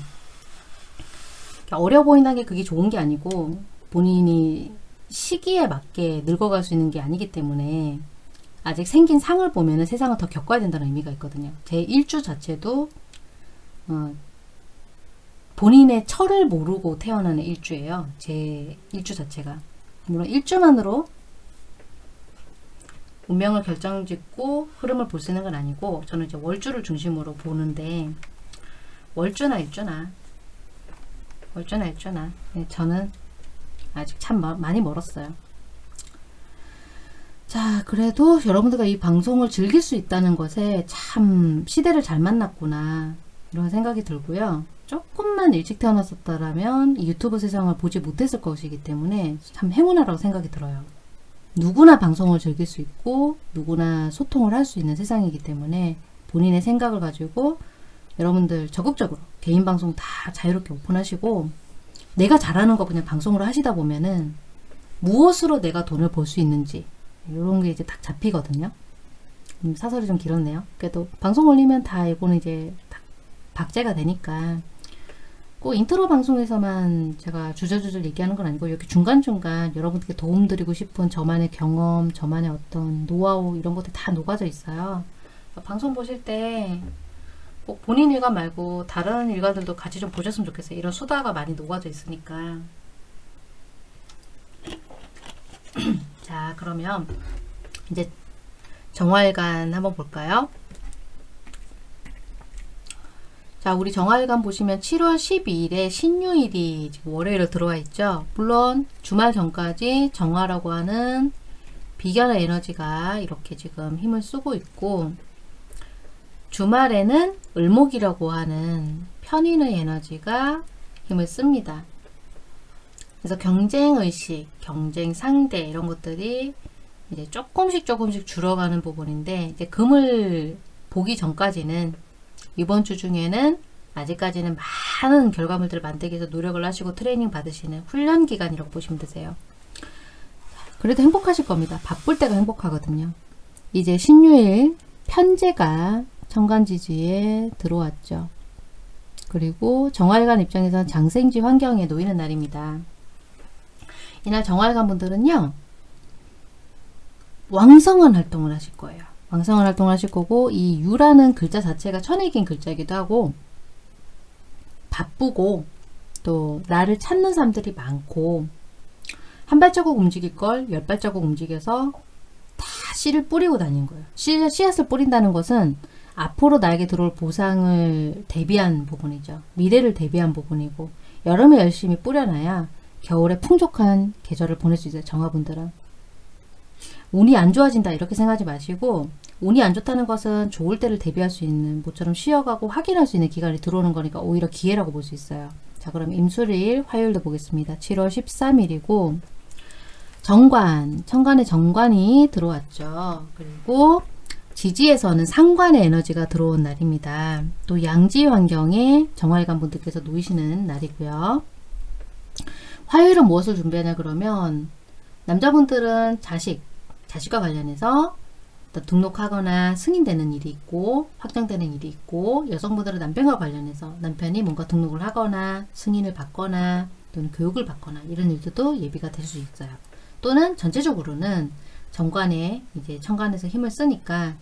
어려 보인다는 게 그게 좋은 게 아니고 본인이 시기에 맞게 늙어갈 수 있는 게 아니기 때문에 아직 생긴 상을 보면 세상을 더 겪어야 된다는 의미가 있거든요. 제 일주 자체도 어, 본인의 철을 모르고 태어나는 일주예요. 제 일주 자체가. 물론 일주만으로 운명을 결정짓고 흐름을 볼 수 있는 건 아니고 저는 이제 월주를 중심으로 보는데 월주나 일주나 월주나 일주나 네, 저는 아직 참 많이 멀었어요. 자 그래도 여러분들과 이 방송을 즐길 수 있다는 것에 참 시대를 잘 만났구나 이런 생각이 들고요. 조금만 일찍 태어났었다면 이 유튜브 세상을 보지 못했을 것이기 때문에 참 행운하라고 생각이 들어요. 누구나 방송을 즐길 수 있고 누구나 소통을 할 수 있는 세상이기 때문에 본인의 생각을 가지고 여러분들 적극적으로 개인 방송 다 자유롭게 오픈하시고 내가 잘하는 거 그냥 방송으로 하시다 보면은 무엇으로 내가 돈을 벌 수 있는지 이런 게 이제 딱 잡히거든요. 음, 사설이 좀 길었네요. 그래도 방송 올리면 다 이거는 이제 박제가 되니까 꼭 인트로 방송에서만 제가 주저주저 얘기하는 건 아니고 이렇게 중간중간 여러분께 도움드리고 싶은 저만의 경험, 저만의 어떤 노하우 이런 것들 다 녹아져 있어요. 방송 보실 때 꼭 본인 일관 말고 다른 일관들도 같이 좀 보셨으면 좋겠어요. 이런 수다가 많이 녹아져 있으니까. 자 그러면 이제 정화일간 한번 볼까요? 자 자, 우리 정화일간 보시면 7월 12일에 신유일이 지금 월요일로 들어와 있죠. 물론 주말 전까지 정화라고 하는 비견의 에너지가 이렇게 지금 힘을 쓰고 있고 주말에는 을목이라고 하는 편인의 에너지가 힘을 씁니다. 그래서 경쟁의식, 경쟁 상대 이런 것들이 이제 조금씩 조금씩 줄어가는 부분인데 이제 금을 보기 전까지는 이번 주 중에는 아직까지는 많은 결과물들을 만들기 위해서 노력을 하시고 트레이닝 받으시는 훈련 기간이라고 보시면 되세요. 그래도 행복하실 겁니다. 바쁠 때가 행복하거든요. 이제 신유일 편제가 천간지지에 들어왔죠. 그리고 정활관 입장에서는 장생지 환경에 놓이는 날입니다. 이날 정활관 분들은요. 왕성한 활동을 하실 거예요. 왕성한 활동을 하실 거고 이 유라는 글자 자체가 천액인 글자이기도 하고 바쁘고 또 나를 찾는 사람들이 많고 한 발자국 움직일 걸 열 발자국 움직여서 다 씨를 뿌리고 다닌 거예요. 씨, 씨앗을 뿌린다는 것은 앞으로 나에게 들어올 보상을 대비한 부분이죠. 미래를 대비한 부분이고 여름에 열심히 뿌려놔야 겨울에 풍족한 계절을 보낼 수 있어요. 정화분들은. 운이 안 좋아진다 이렇게 생각하지 마시고 운이 안 좋다는 것은 좋을 때를 대비할 수 있는 모처럼 쉬어가고 확인할 수 있는 기간이 들어오는 거니까 오히려 기회라고 볼 수 있어요. 자 그럼 임수일 화요일도 보겠습니다. 7월 13일이고 정관, 천간에 정관이 들어왔죠. 그리고 지지에서는 상관의 에너지가 들어온 날입니다. 또 양지 환경에 정활관 분들께서 놓이시는 날이고요. 화요일은 무엇을 준비하냐 그러면 남자분들은 자식, 자식과 관련해서 등록하거나 승인되는 일이 있고 확정되는 일이 있고 여성분들은 남편과 관련해서 남편이 뭔가 등록을 하거나 승인을 받거나 또는 교육을 받거나 이런 일들도 예비가 될 수 있어요. 또는 전체적으로는 정관에 이제 천간에서 힘을 쓰니까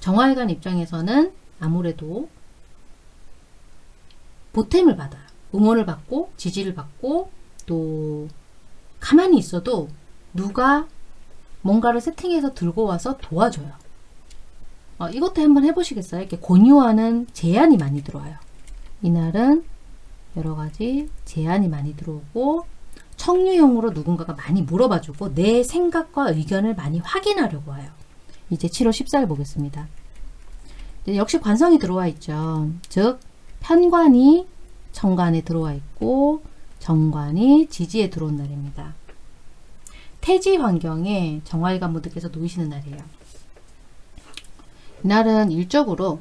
정화일관 입장에서는 아무래도 보탬을 받아요. 응원을 받고 지지를 받고 또 가만히 있어도 누가 뭔가를 세팅해서 들고 와서 도와줘요. 어, 이것도 한번 해보시겠어요? 이렇게 권유하는 제안이 많이 들어와요. 이날은 여러 가지 제안이 많이 들어오고 청유형으로 누군가가 많이 물어봐주고 내 생각과 의견을 많이 확인하려고 와요. 이제 7월 14일 보겠습니다. 역시 관성이 들어와 있죠. 즉 편관이 청관에 들어와 있고 정관이 지지에 들어온 날입니다. 태지 환경에 정화일관 분들께서 놓이시는 날이에요. 이날은 일적으로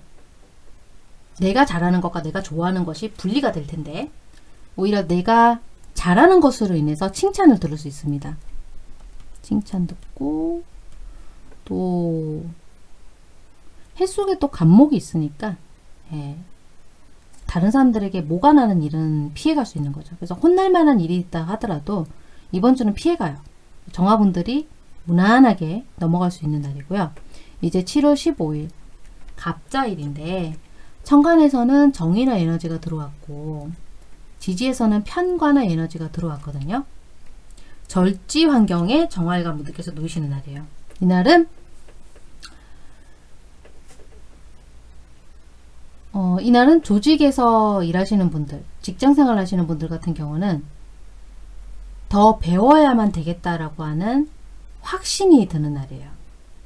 내가 잘하는 것과 내가 좋아하는 것이 분리가 될 텐데 오히려 내가 잘하는 것으로 인해서 칭찬을 들을 수 있습니다. 칭찬 듣고 또 햇속에 또 간목이 있으니까 예, 다른 사람들에게 뭐가 나는 일은 피해갈 수 있는 거죠. 그래서 혼날 만한 일이 있다 하더라도 이번 주는 피해가요. 정화분들이 무난하게 넘어갈 수 있는 날이고요. 이제 7월 15일 갑자일인데 천간에서는 정인의 에너지가 들어왔고 지지에서는 편관의 에너지가 들어왔거든요. 절지 환경에 정화일관 분들께서 놓이시는 날이에요. 이날은 어, 이날은 조직에서 일하시는 분들, 직장생활 하시는 분들 같은 경우는 더 배워야만 되겠다라고 하는 확신이 드는 날이에요.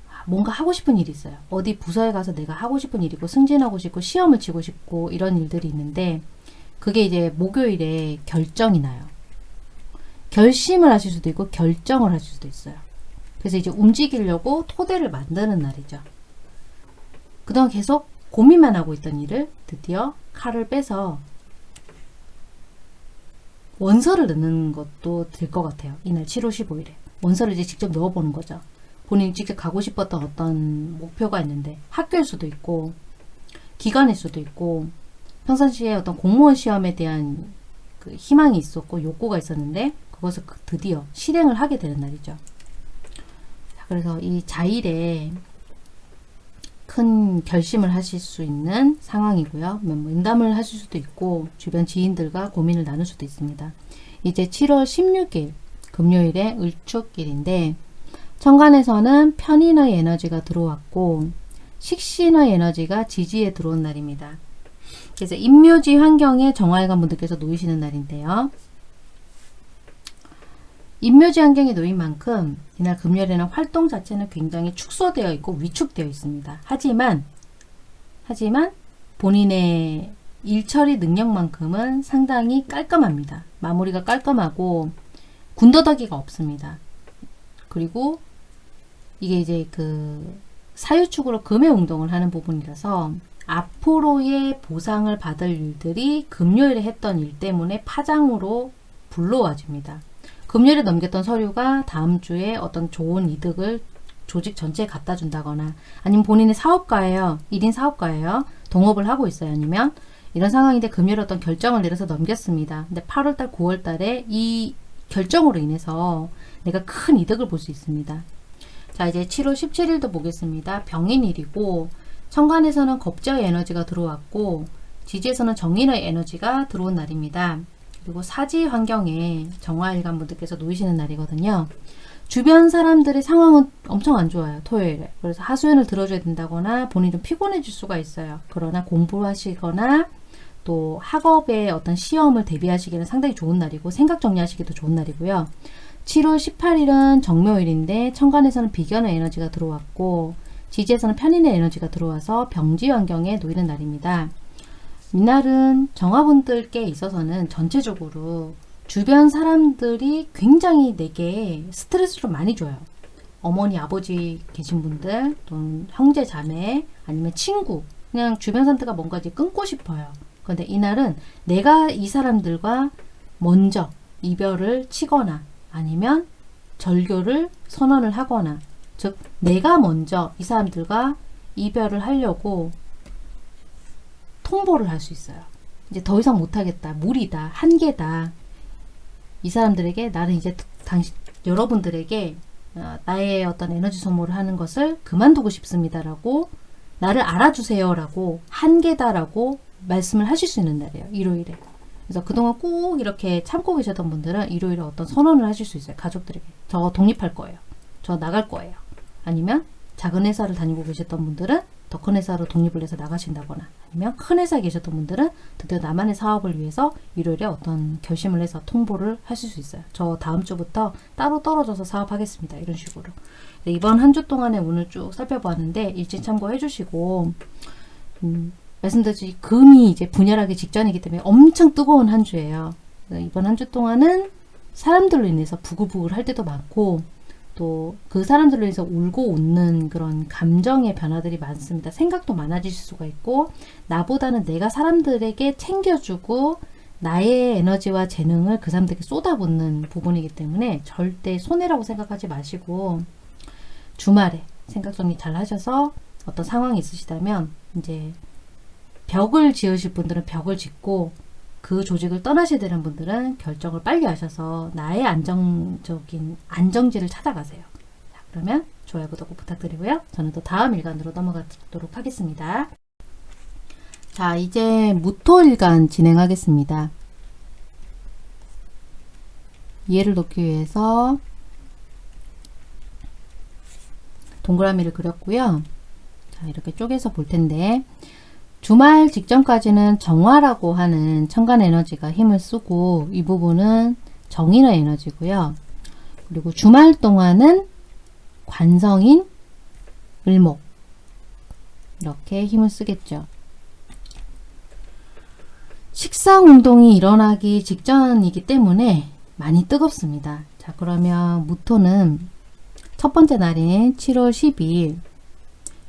아, 뭔가 하고 싶은 일이 있어요. 어디 부서에 가서 내가 하고 싶은 일이고 승진하고 싶고 시험을 치고 싶고 이런 일들이 있는데 그게 이제 목요일에 결정이 나요. 결심을 하실 수도 있고 결정을 하실 수도 있어요. 그래서 이제 움직이려고 토대를 만드는 날이죠. 그동안 계속 고민만 하고 있던 일을 드디어 칼을 빼서 원서를 넣는 것도 될 것 같아요. 이날 7월 15일에. 원서를 이제 직접 넣어보는 거죠. 본인이 직접 가고 싶었던 어떤 목표가 있는데 학교일 수도 있고 기관일 수도 있고 평상시에 어떤 공무원 시험에 대한 그 희망이 있었고 욕구가 있었는데 그것을 그 드디어 실행을 하게 되는 날이죠. 그래서 이 자일에 큰 결심을 하실 수 있는 상황이고요. 면담을 뭐 하실 수도 있고 주변 지인들과 고민을 나눌 수도 있습니다. 이제 7월 16일 금요일에 을축길인데 천간에서는 편인의 에너지가 들어왔고 식신의 에너지가 지지에 들어온 날입니다. 그래서 임묘지 환경에 정화일관 분들께서 놓이시는 날인데요. 임묘지 환경에 놓인 만큼 이날 금요일에는 활동 자체는 굉장히 축소되어 있고 위축되어 있습니다. 하지만 하지만 본인의 일처리 능력만큼은 상당히 깔끔합니다. 마무리가 깔끔하고 군더더기가 없습니다. 그리고 이게 이제 그 사유축으로 금의 운동을 하는 부분이라서 앞으로의 보상을 받을 일들이 금요일에 했던 일 때문에 파장으로 불러와집니다. 금요일에 넘겼던 서류가 다음 주에 어떤 좋은 이득을 조직 전체에 갖다 준다거나 아니면 본인의 사업가예요. 1인 사업가예요. 동업을 하고 있어요. 아니면 이런 상황인데 금요일 어떤 결정을 내려서 넘겼습니다. 근데 8월달, 9월달에 이 결정으로 인해서 내가 큰 이득을 볼 수 있습니다. 자 이제 7월 17일도 보겠습니다. 병인일이고 천간에서는 겁제의 에너지가 들어왔고 지지에서는 정인의 에너지가 들어온 날입니다. 그리고 사지 환경에 정화일관 분들께서 놓이시는 날이거든요. 주변 사람들의 상황은 엄청 안 좋아요. 토요일에. 그래서 하소연을 들어줘야 된다거나 본인이 좀 피곤해질 수가 있어요. 그러나 공부하시거나 또 학업의 어떤 시험을 대비하시기에는 상당히 좋은 날이고 생각 정리하시기도 좋은 날이고요. 7월 18일은 정묘일인데 천간에서는 비견의 에너지가 들어왔고 지지에서는 편인의 에너지가 들어와서 병지 환경에 놓이는 날입니다. 이날은 정화분들께 있어서는 전체적으로 주변 사람들이 굉장히 내게 스트레스를 많이 줘요. 어머니, 아버지 계신 분들, 또는 형제, 자매, 아니면 친구, 그냥 주변 사람들과 뭔가 이제 끊고 싶어요. 그런데 이날은 내가 이 사람들과 먼저 이별을 치거나 아니면 절교를 선언을 하거나 즉 내가 먼저 이 사람들과 이별을 하려고 통보를 할 수 있어요. 이제 더 이상 못하겠다. 무리다. 한계다. 이 사람들에게 나는 이제 당신 여러분들에게 어, 나의 어떤 에너지 소모를 하는 것을 그만두고 싶습니다라고 나를 알아주세요라고 한계다라고 말씀을 하실 수 있는 날이에요. 일요일에. 그래서 그동안 꼭 이렇게 참고 계셨던 분들은 일요일에 어떤 선언을 하실 수 있어요. 가족들에게. 저 독립할 거예요. 저 나갈 거예요. 아니면 작은 회사를 다니고 계셨던 분들은 더 큰 회사로 독립을 해서 나가신다거나 아니면 큰 회사에 계셨던 분들은 드디어 나만의 사업을 위해서 일요일에 어떤 결심을 해서 통보를 하실 수 있어요. 저 다음 주부터 따로 떨어져서 사업하겠습니다. 이런 식으로. 네, 이번 한 주 동안에 오늘 쭉 살펴보았는데 일진 참고해 주시고 음, 말씀드렸듯이 금이 이제 분열하기 직전이기 때문에 엄청 뜨거운 한 주예요. 이번 한 주 동안은 사람들로 인해서 부글부글 할 때도 많고 또 그 사람들로 인해서 울고 웃는 그런 감정의 변화들이 많습니다. 생각도 많아질 수가 있고 나보다는 내가 사람들에게 챙겨주고 나의 에너지와 재능을 그 사람들에게 쏟아붓는 부분이기 때문에 절대 손해라고 생각하지 마시고 주말에 생각 정리 잘 하셔서 어떤 상황이 있으시다면 이제 벽을 지으실 분들은 벽을 짓고 그 조직을 떠나셔야 되는 분들은 결정을 빨리 하셔서 나의 안정적인 안정지를 찾아가세요. 자, 그러면 좋아요, 구독 부탁드리고요. 저는 또 다음 일간으로 넘어가도록 하겠습니다. 자, 이제 무토일간 진행하겠습니다. 이해를 돕기 위해서 동그라미를 그렸고요. 자, 이렇게 쪼개서 볼 텐데 주말 직전까지는 정화라고 하는 천간 에너지가 힘을 쓰고 이 부분은 정인의 에너지고요. 그리고 주말 동안은 관성인 을목 이렇게 힘을 쓰겠죠. 식상 운동이 일어나기 직전이기 때문에 많이 뜨겁습니다. 자 그러면 무토는 첫 번째 날인 7월 12일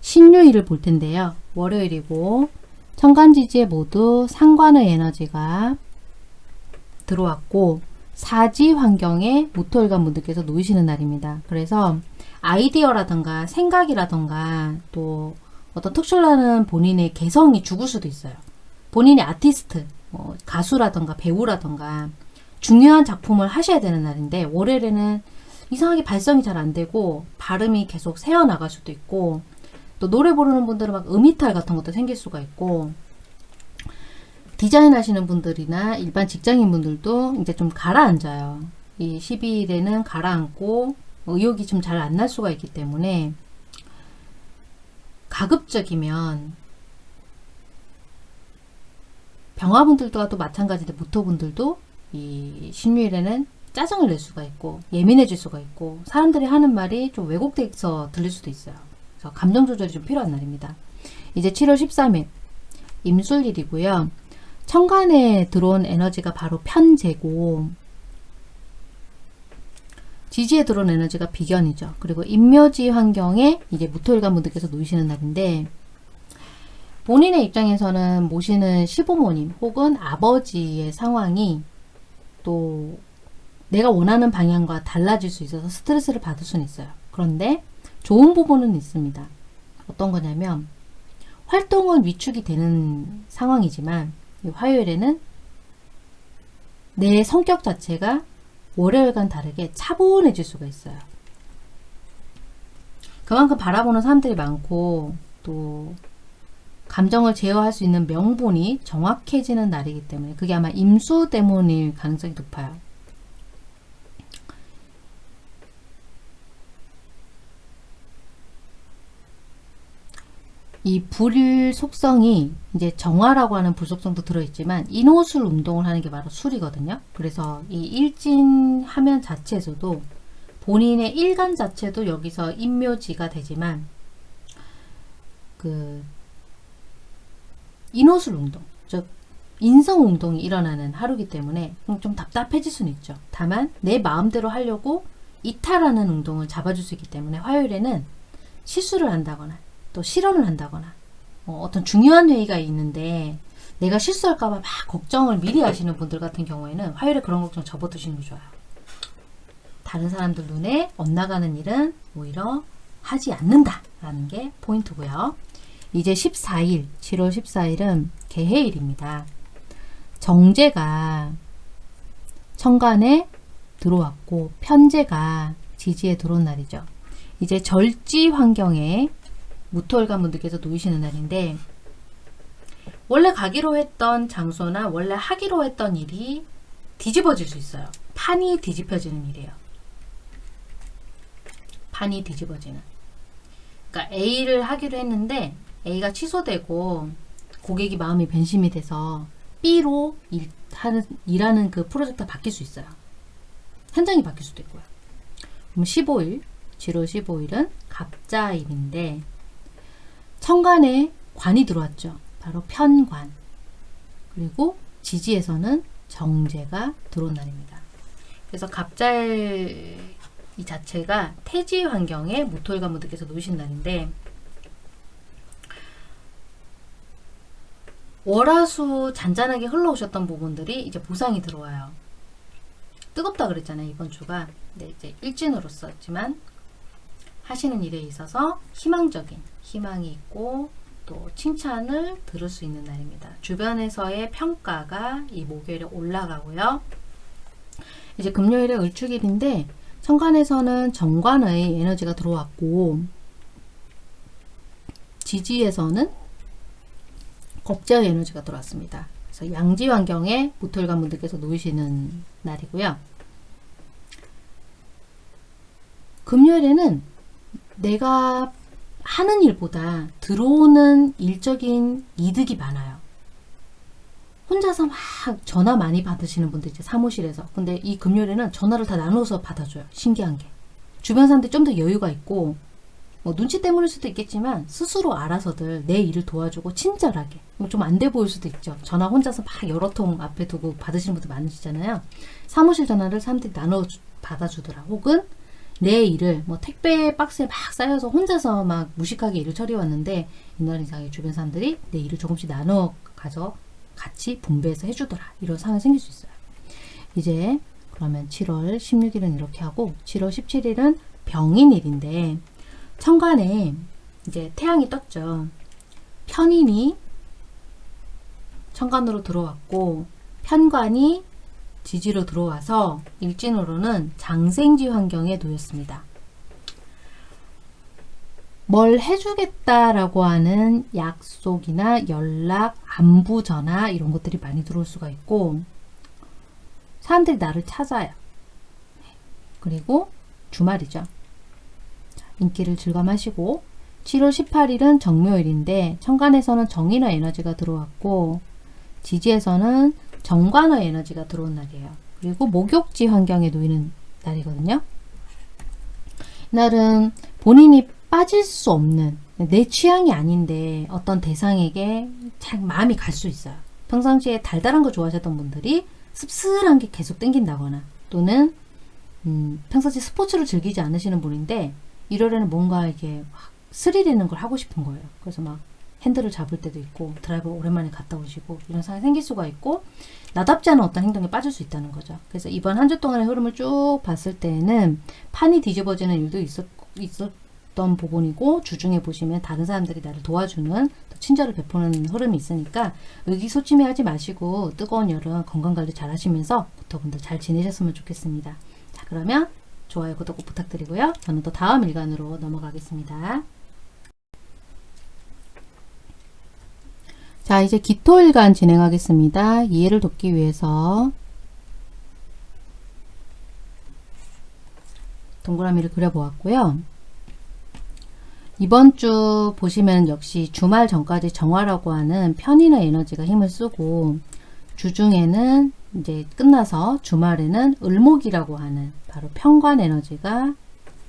신유일을 볼 텐데요. 월요일이고 천간지지에 모두 상관의 에너지가 들어왔고 사지 환경에 무토일관 분들께서 놓이시는 날입니다. 그래서 아이디어라던가 생각이라던가 또 어떤 특출나는 본인의 개성이 죽을 수도 있어요. 본인이 아티스트, 뭐 가수라던가 배우라던가 중요한 작품을 하셔야 되는 날인데 월요일에는 이상하게 발성이 잘 안되고 발음이 계속 새어나갈 수도 있고 또 노래 부르는 분들은 막 음이탈 같은 것도 생길 수가 있고 디자인 하시는 분들이나 일반 직장인 분들도 이제 좀 가라앉아요. 이 12일에는 가라앉고 의욕이 좀 잘 안 날 수가 있기 때문에 가급적이면 병화분들과도 마찬가지인데 무토분들도 이 신유일에는 짜증을 낼 수가 있고 예민해질 수가 있고 사람들이 하는 말이 좀 왜곡돼서 들릴 수도 있어요. 그래서 감정 조절이 좀 필요한 날입니다. 이제 7월 13일 임술일이고요. 천간에 들어온 에너지가 바로 편제고 지지에 들어온 에너지가 비견이죠. 그리고 임묘지 환경에 이제 무토일관 분들께서 놓이시는 날인데 본인의 입장에서는 모시는 시부모님 혹은 아버지의 상황이 또 내가 원하는 방향과 달라질 수 있어서 스트레스를 받을 수는 있어요. 그런데 좋은 부분은 있습니다. 어떤 거냐면 활동은 위축이 되는 상황이지만 화요일에는 내 성격 자체가 월요일과는 다르게 차분해질 수가 있어요. 그만큼 바라보는 사람들이 많고 또 감정을 제어할 수 있는 명분이 정확해지는 날이기 때문에 그게 아마 임수 때문일 가능성이 높아요. 이불 속성이 이제 정화라고 하는 불속성도 들어있지만 인호술 운동을 하는 게 바로 술이거든요. 그래서 이 일진 화면 자체에서도 본인의 일간 자체도 여기서 인묘지가 되지만 그 인호술 운동, 즉 인성 운동이 일어나는 하루기 때문에 좀 답답해질 수는 있죠. 다만 내 마음대로 하려고 이탈하는 운동을 잡아줄 수 있기 때문에 화요일에는 실수를 한다거나 또 실언을 한다거나 어, 어떤 중요한 회의가 있는데 내가 실수할까봐 막 걱정을 미리 하시는 분들 같은 경우에는 화요일에 그런 걱정 접어두시는 게 좋아요. 다른 사람들 눈에 엇나가는 일은 오히려 하지 않는다라는 게 포인트고요. 이제 14일, 7월 14일은 개해일입니다. 정제가 천간에 들어왔고 편제가 지지에 들어온 날이죠. 이제 절지 환경에 무토일관 분들께서 놓이시는 날인데 원래 가기로 했던 장소나 원래 하기로 했던 일이 뒤집어질 수 있어요. 판이 뒤집혀지는 일이에요. 판이 뒤집어지는. 그러니까 A를 하기로 했는데 A가 취소되고 고객이 마음이 변심이 돼서 B로 일, 하는, 일하는 그 프로젝트가 바뀔 수 있어요. 현장이 바뀔 수도 있고요. 그럼 15일, 7월 15일은 갑자일인데 천간에 관이 들어왔죠. 바로 편관. 그리고 지지에서는 정제가 들어온 날입니다. 그래서 갑잘 이 자체가 태지 환경에 모토일관 분들께서 놓으신 날인데 월화수 잔잔하게 흘러오셨던 부분들이 이제 보상이 들어와요. 뜨겁다 그랬잖아요. 이번 주가. 네, 이제 일진으로서지만 하시는 일에 있어서 희망적인 희망이 있고 또 칭찬을 들을 수 있는 날입니다. 주변에서의 평가가 이 목요일에 올라가고요. 이제 금요일에 을축일인데 천간에서는 정관의 에너지가 들어왔고 지지에서는 겁제의 에너지가 들어왔습니다. 그래서 양지 환경에 모토일관 분들께서 놓이시는 날이고요. 금요일에는 내가 하는 일보다 들어오는 일적인 이득이 많아요. 혼자서 막 전화 많이 받으시는 분들 이제 사무실에서 근데 이 금요일에는 전화를 다 나눠서 받아줘요. 신기한 게 주변 사람들이 좀 더 여유가 있고 뭐 눈치 때문일 수도 있겠지만 스스로 알아서들 내 일을 도와주고 친절하게 뭐좀안 돼 보일 수도 있죠. 전화 혼자서 막 여러 통 앞에 두고 받으시는 분들 많으시잖아요. 사무실 전화를 사람들이 나눠 받아주더라. 혹은 내 일을 뭐 택배 박스에 막 쌓여서 혼자서 막 무식하게 일을 처리해 왔는데 이날 이상의 주변 사람들이 내 일을 조금씩 나눠 가서 같이 분배해서 해주더라. 이런 상황이 생길 수 있어요. 이제 그러면 7월 16일은 이렇게 하고 7월 17일은 병인일인데 천간에 이제 태양이 떴죠. 편인이 천간으로 들어왔고 편관이 지지로 들어와서 일진으로는 장생지 환경에 놓였습니다. 뭘 해주겠다라고 하는 약속이나 연락, 안부 전화 이런 것들이 많이 들어올 수가 있고 사람들이 나를 찾아요. 그리고 주말이죠. 인기를 즐감하시고 7월 18일은 정묘일인데 천간에서는 정인화 에너지가 들어왔고 지지에서는 정관의 에너지가 들어온 날이에요. 그리고 목욕지 환경에 놓이는 날이거든요. 이날은 본인이 빠질 수 없는 내 취향이 아닌데 어떤 대상에게 잘 마음이 갈 수 있어요. 평상시에 달달한 거 좋아하셨던 분들이 씁쓸한 게 계속 땡긴다거나 또는 음, 평상시 스포츠를 즐기지 않으시는 분인데 일요일에는 뭔가 이게 막 스릴 있는 걸 하고 싶은 거예요. 그래서 막 핸들을 잡을 때도 있고 드라이버 오랜만에 갔다 오시고 이런 상황이 생길 수가 있고 나답지 않은 어떤 행동에 빠질 수 있다는 거죠. 그래서 이번 한 주 동안의 흐름을 쭉 봤을 때는 판이 뒤집어지는 일도 있었, 있었던 부분이고 주중에 보시면 다른 사람들이 나를 도와주는 또 친절을 베푸는 흐름이 있으니까 의기소침해하지 마시고 뜨거운 여름 건강관리 잘 하시면서 부터분들 잘 지내셨으면 좋겠습니다. 자 그러면 좋아요 구독 꼭 부탁드리고요. 저는 또 다음 일간으로 넘어가겠습니다. 자 이제 기토일간 진행하겠습니다. 이해를 돕기 위해서 동그라미를 그려보았고요. 이번 주 보시면 역시 주말 전까지 정화라고 하는 편인의 에너지가 힘을 쓰고 주중에는 이제 끝나서 주말에는 을목이라고 하는 바로 편관 에너지가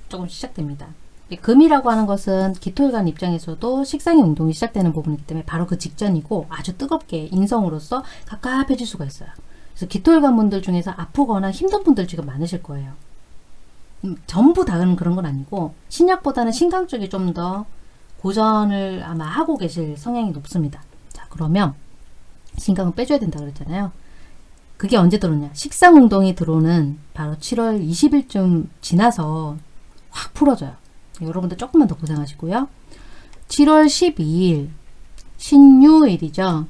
조금 시작됩니다. 금이라고 하는 것은 기토일관 입장에서도 식상의 운동이 시작되는 부분이기 때문에 바로 그 직전이고 아주 뜨겁게 인성으로서 갑갑해질 수가 있어요. 그래서 기토일관 분들 중에서 아프거나 힘든 분들 지금 많으실 거예요. 음, 전부 다는 그런 건 아니고 신약보다는 신강 쪽이 좀 더 고전을 아마 하고 계실 성향이 높습니다. 자 그러면 신강은 빼줘야 된다 그랬잖아요. 그게 언제 들어오냐 식상운동이 들어오는 바로 7월 20일쯤 지나서 확 풀어져요. 여러분들 조금만 더 고생하시고요. 7월 12일 신유일이죠.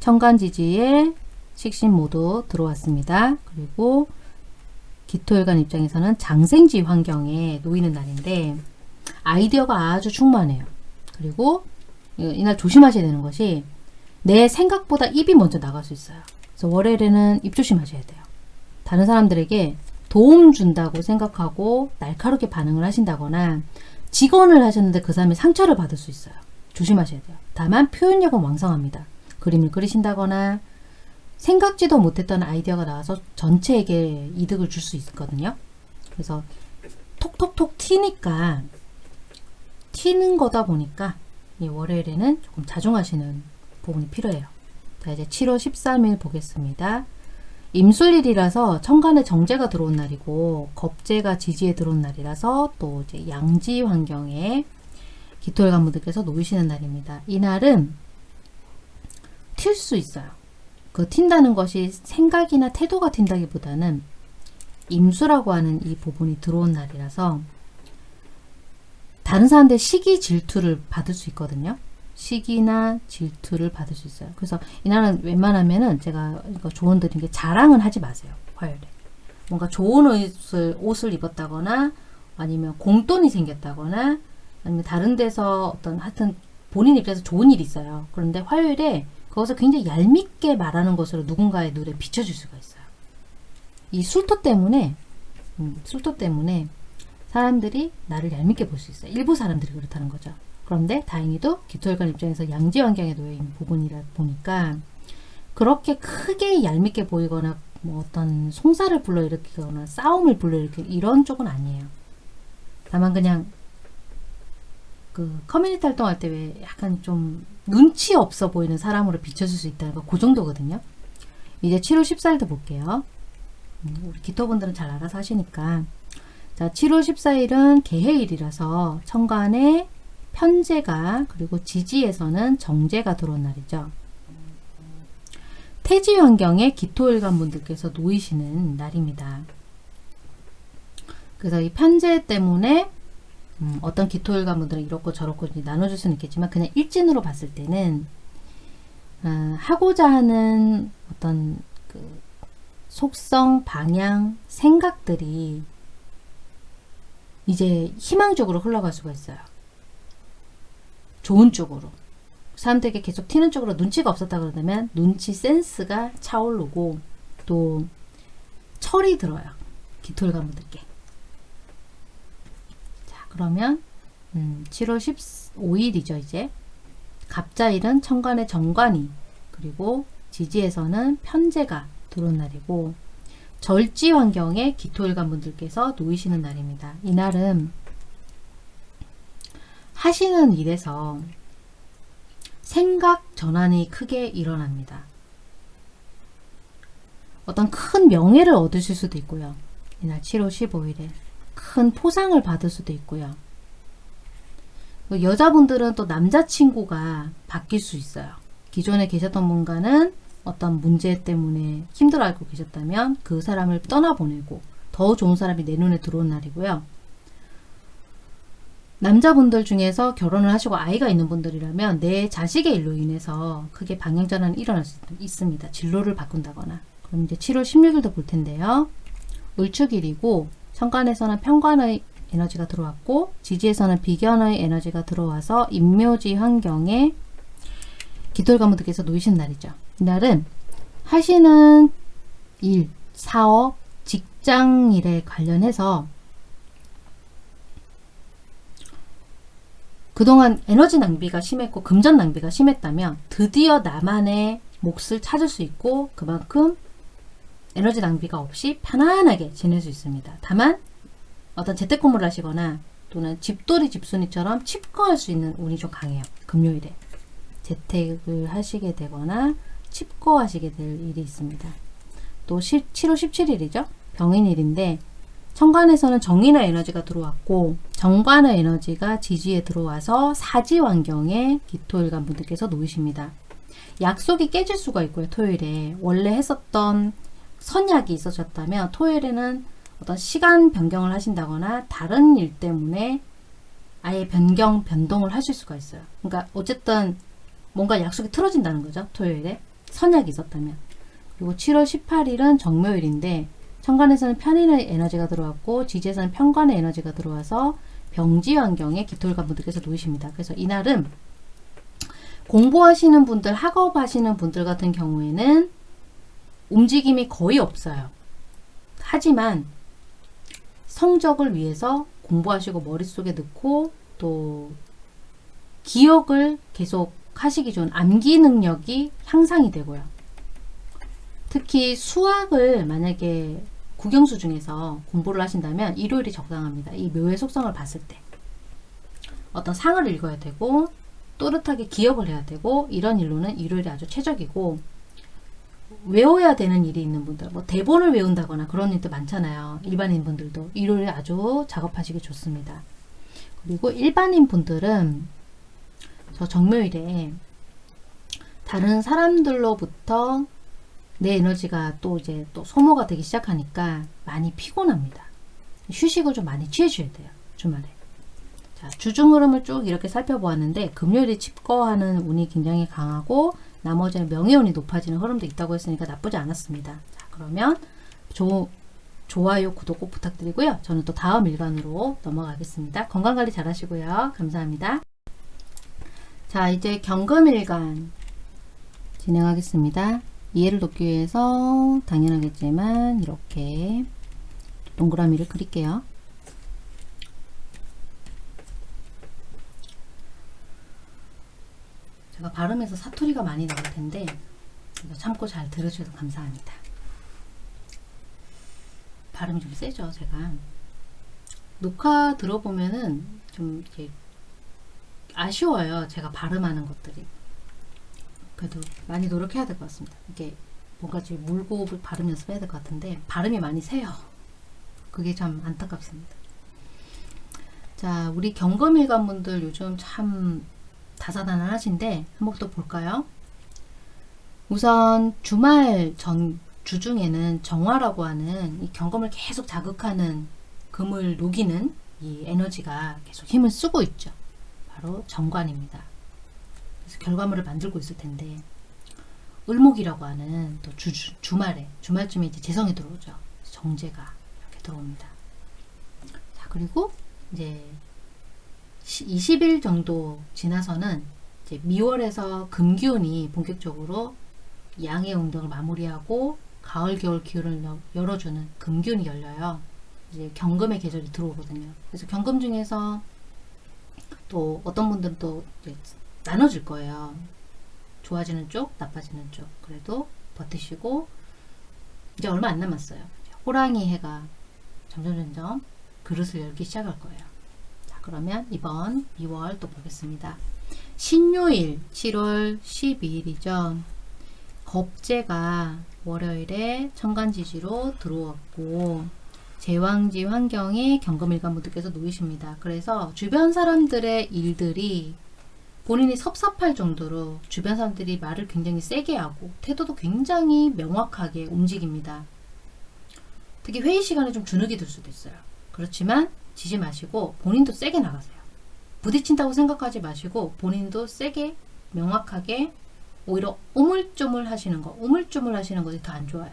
천간지지에 식신 모두 들어왔습니다. 그리고 기토일관 입장에서는 장생지 환경에 놓이는 날인데 아이디어가 아주 충만해요. 그리고 이날 조심하셔야 되는 것이 내 생각보다 입이 먼저 나갈 수 있어요. 그래서 월요일에는 입 조심하셔야 돼요. 다른 사람들에게 도움 준다고 생각하고 날카롭게 반응을 하신다거나 직원을 하셨는데 그 사람이 상처를 받을 수 있어요. 조심하셔야 돼요. 다만 표현력은 왕성합니다. 그림을 그리신다거나 생각지도 못했던 아이디어가 나와서 전체에게 이득을 줄 수 있거든요. 그래서 톡톡톡 튀니까 튀는 거다 보니까 월요일에는 조금 자중하시는 부분이 필요해요. 자 이제 7월 13일 보겠습니다. 임술일이라서 천간에 정제가 들어온 날이고 겁재가 지지에 들어온 날이라서 또 이제 양지 환경에 기토일관 분들께서 놓이시는 날입니다. 이날은 튈 수 있어요. 그 튄다는 것이 생각이나 태도가 튄다기보다는 임수라고 하는 이 부분이 들어온 날이라서 다른 사람들 시기 질투를 받을 수 있거든요. 시기나 질투를 받을 수 있어요. 그래서 이날은 웬만하면은 제가 이거 조언 드린 게 자랑은 하지 마세요. 화요일에. 뭔가 좋은 옷을, 옷을 입었다거나 아니면 공돈이 생겼다거나 아니면 다른 데서 어떤 하여튼 본인 입장에서 좋은 일이 있어요. 그런데 화요일에 그것을 굉장히 얄밉게 말하는 것으로 누군가의 눈에 비춰줄 수가 있어요. 이 술토 때문에 음, 술토 때문에 사람들이 나를 얄밉게 볼 수 있어요. 일부 사람들이 그렇다는 거죠. 그런데 다행히도 기토혈관 입장에서 양지 환경에 놓여 있는 부분이라 보니까 그렇게 크게 얄밉게 보이거나 뭐 어떤 송사를 불러일으키거나 싸움을 불러일으키는 이런 쪽은 아니에요. 다만 그냥 그 커뮤니티 활동할 때 왜 약간 좀 눈치 없어 보이는 사람으로 비춰줄 수 있다는 거 그 정도거든요. 이제 7월 14일도 볼게요. 음, 우리 기토분들은 잘 알아서 하시니까 자 7월 14일은 개해일이라서 천간에 편제가 그리고 지지에서는 정제가 들어온 날이죠. 태지 환경에 기토일관 분들께서 놓이시는 날입니다. 그래서 이 편제 때문에 음, 어떤 기토일관 분들은 이렇고 저렇고 나눠줄 수는 있겠지만 그냥 일진으로 봤을 때는 어, 하고자 하는 어떤 그 속성, 방향, 생각들이 이제 희망적으로 흘러갈 수가 있어요. 좋은 쪽으로 사람들에게 계속 튀는 쪽으로 눈치가 없었다 그러면 눈치 센스가 차오르고 또 철이 들어요. 기토일관분들께. 자 그러면 음, 7월 15일이죠 이제 갑자일은 천간의 정관이 그리고 지지에서는 편제가 들어온 날이고 절지 환경에 기토일관 분들께서 놓이시는 날입니다. 이날은 하시는 일에서 생각 전환이 크게 일어납니다. 어떤 큰 명예를 얻으실 수도 있고요. 이날 7월 15일에 큰 포상을 받을 수도 있고요. 여자분들은 또 남자친구가 바뀔 수 있어요. 기존에 계셨던 분과는 어떤 문제 때문에 힘들어 하고 계셨다면 그 사람을 떠나보내고 더 좋은 사람이 내 눈에 들어온 날이고요. 남자분들 중에서 결혼을 하시고 아이가 있는 분들이라면 내 자식의 일로 인해서 크게 방향전환이 일어날 수 있습니다. 진로를 바꾼다거나. 그럼 이제 7월 16일도 볼 텐데요. 을축일이고 천간에서는 편관의 에너지가 들어왔고 지지에서는 비견의 에너지가 들어와서 임묘지 환경에 깃돌가무들께서 놓이신 날이죠. 이날은 하시는 일, 사업, 직장일에 관련해서 그동안 에너지 낭비가 심했고 금전 낭비가 심했다면 드디어 나만의 몫을 찾을 수 있고 그만큼 에너지 낭비가 없이 편안하게 지낼 수 있습니다. 다만 어떤 재택근무를 하시거나 또는 집돌이 집순이처럼 칩거할 수 있는 운이 좀 강해요. 금요일에 재택을 하시게 되거나 칩거하시게 될 일이 있습니다. 또 7월 17일이죠. 병인일인데 천간에서는 정인의 에너지가 들어왔고 정관의 에너지가 지지에 들어와서 사지 환경에 기토일간 분들께서 놓이십니다. 약속이 깨질 수가 있고요. 토요일에 원래 했었던 선약이 있어졌다면 토요일에는 어떤 시간 변경을 하신다거나 다른 일 때문에 아예 변경, 변동을 하실 수가 있어요. 그러니까 어쨌든 뭔가 약속이 틀어진다는 거죠. 토요일에 선약이 있었다면. 그리고 7월 18일은 정묘일인데 천간에서는 편인의 에너지가 들어왔고 지지에서는 편관의 에너지가 들어와서 병지 환경에 기토일관 분들께서 놓이십니다. 그래서 이날은 공부하시는 분들, 학업하시는 분들 같은 경우에는 움직임이 거의 없어요. 하지만 성적을 위해서 공부하시고 머릿속에 넣고 또 기억을 계속 하시기 좋은 암기 능력이 향상이 되고요. 특히 수학을 만약에 국영수 중에서 공부를 하신다면 일요일이 적당합니다. 이 묘의 속성을 봤을 때 어떤 상을 읽어야 되고 또렷하게 기억을 해야 되고 이런 일로는 일요일이 아주 최적이고 외워야 되는 일이 있는 분들 뭐 대본을 외운다거나 그런 일도 많잖아요. 일반인 분들도 일요일에 아주 작업하시기 좋습니다. 그리고 일반인 분들은 저 정묘일에 다른 사람들로부터 내 에너지가 또 이제 또 소모가 되기 시작하니까 많이 피곤합니다. 휴식을 좀 많이 취해줘야 돼요. 주말에. 자, 주중 흐름을 쭉 이렇게 살펴보았는데 금요일에 칩거하는 운이 굉장히 강하고 나머지는 명예운이 높아지는 흐름도 있다고 했으니까 나쁘지 않았습니다. 자, 그러면 조, 좋아요, 구독 꼭 부탁드리고요. 저는 또 다음 일간으로 넘어가겠습니다. 건강관리 잘 하시고요. 감사합니다. 자, 이제 경금일간 진행하겠습니다. 이해를 돕기 위해서 당연하겠지만 이렇게 동그라미를 그릴게요. 제가 발음에서 사투리가 많이 나올 텐데 참고 잘 들으셔서 감사합니다. 발음이 좀 세죠, 제가. 녹화 들어보면은 좀 이렇게 아쉬워요. 제가 발음하는 것들이. 그래도 많이 노력해야 될 것 같습니다. 이게 뭔가 좀 물고 발음 연습해야 될 것 같은데 발음이 많이 세요. 그게 참 안타깝습니다. 자, 우리 경검일관 분들 요즘 참 다사다난하신데 한번 또 볼까요? 우선 주말 전 주중에는 정화라고 하는 이 경검을 계속 자극하는 금을 녹이는 이 에너지가 계속 힘을 쓰고 있죠. 바로 정관입니다. 결과물을 만들고 있을 텐데 을목이라고 하는 또 주, 주, 말에 주말쯤에 이제 재성이 들어오죠. 정제가 이렇게 들어옵니다. 자 그리고 이제 20일 정도 지나서는 이제 미월에서 금기운이 본격적으로 양의 운동을 마무리하고 가을 겨울 기운을 열어주는 금기운이 열려요. 이제 경금의 계절이 들어오거든요. 그래서 경금 중에서 또 어떤 분들은 또 나눠질 거예요. 좋아지는 쪽, 나빠지는 쪽. 그래도 버티시고 이제 얼마 안 남았어요. 호랑이 해가 점점 점점 그릇을 열기 시작할 거예요. 자, 그러면 이번 2월 또 보겠습니다. 신요일 7월 12일이죠. 겁재가 월요일에 천간지지로 들어왔고 제왕지 환경에 경금일관 모두께서 놓이십니다. 그래서 주변 사람들의 일들이 본인이 섭섭할 정도로 주변 사람들이 말을 굉장히 세게 하고 태도도 굉장히 명확하게 움직입니다. 특히 회의 시간에 좀 주눅이 들 수도 있어요. 그렇지만 지지 마시고 본인도 세게 나가세요. 부딪힌다고 생각하지 마시고 본인도 세게 명확하게 오히려 우물쭈물 하시는 거 우물쭈물 하시는 것이 더 안 좋아요.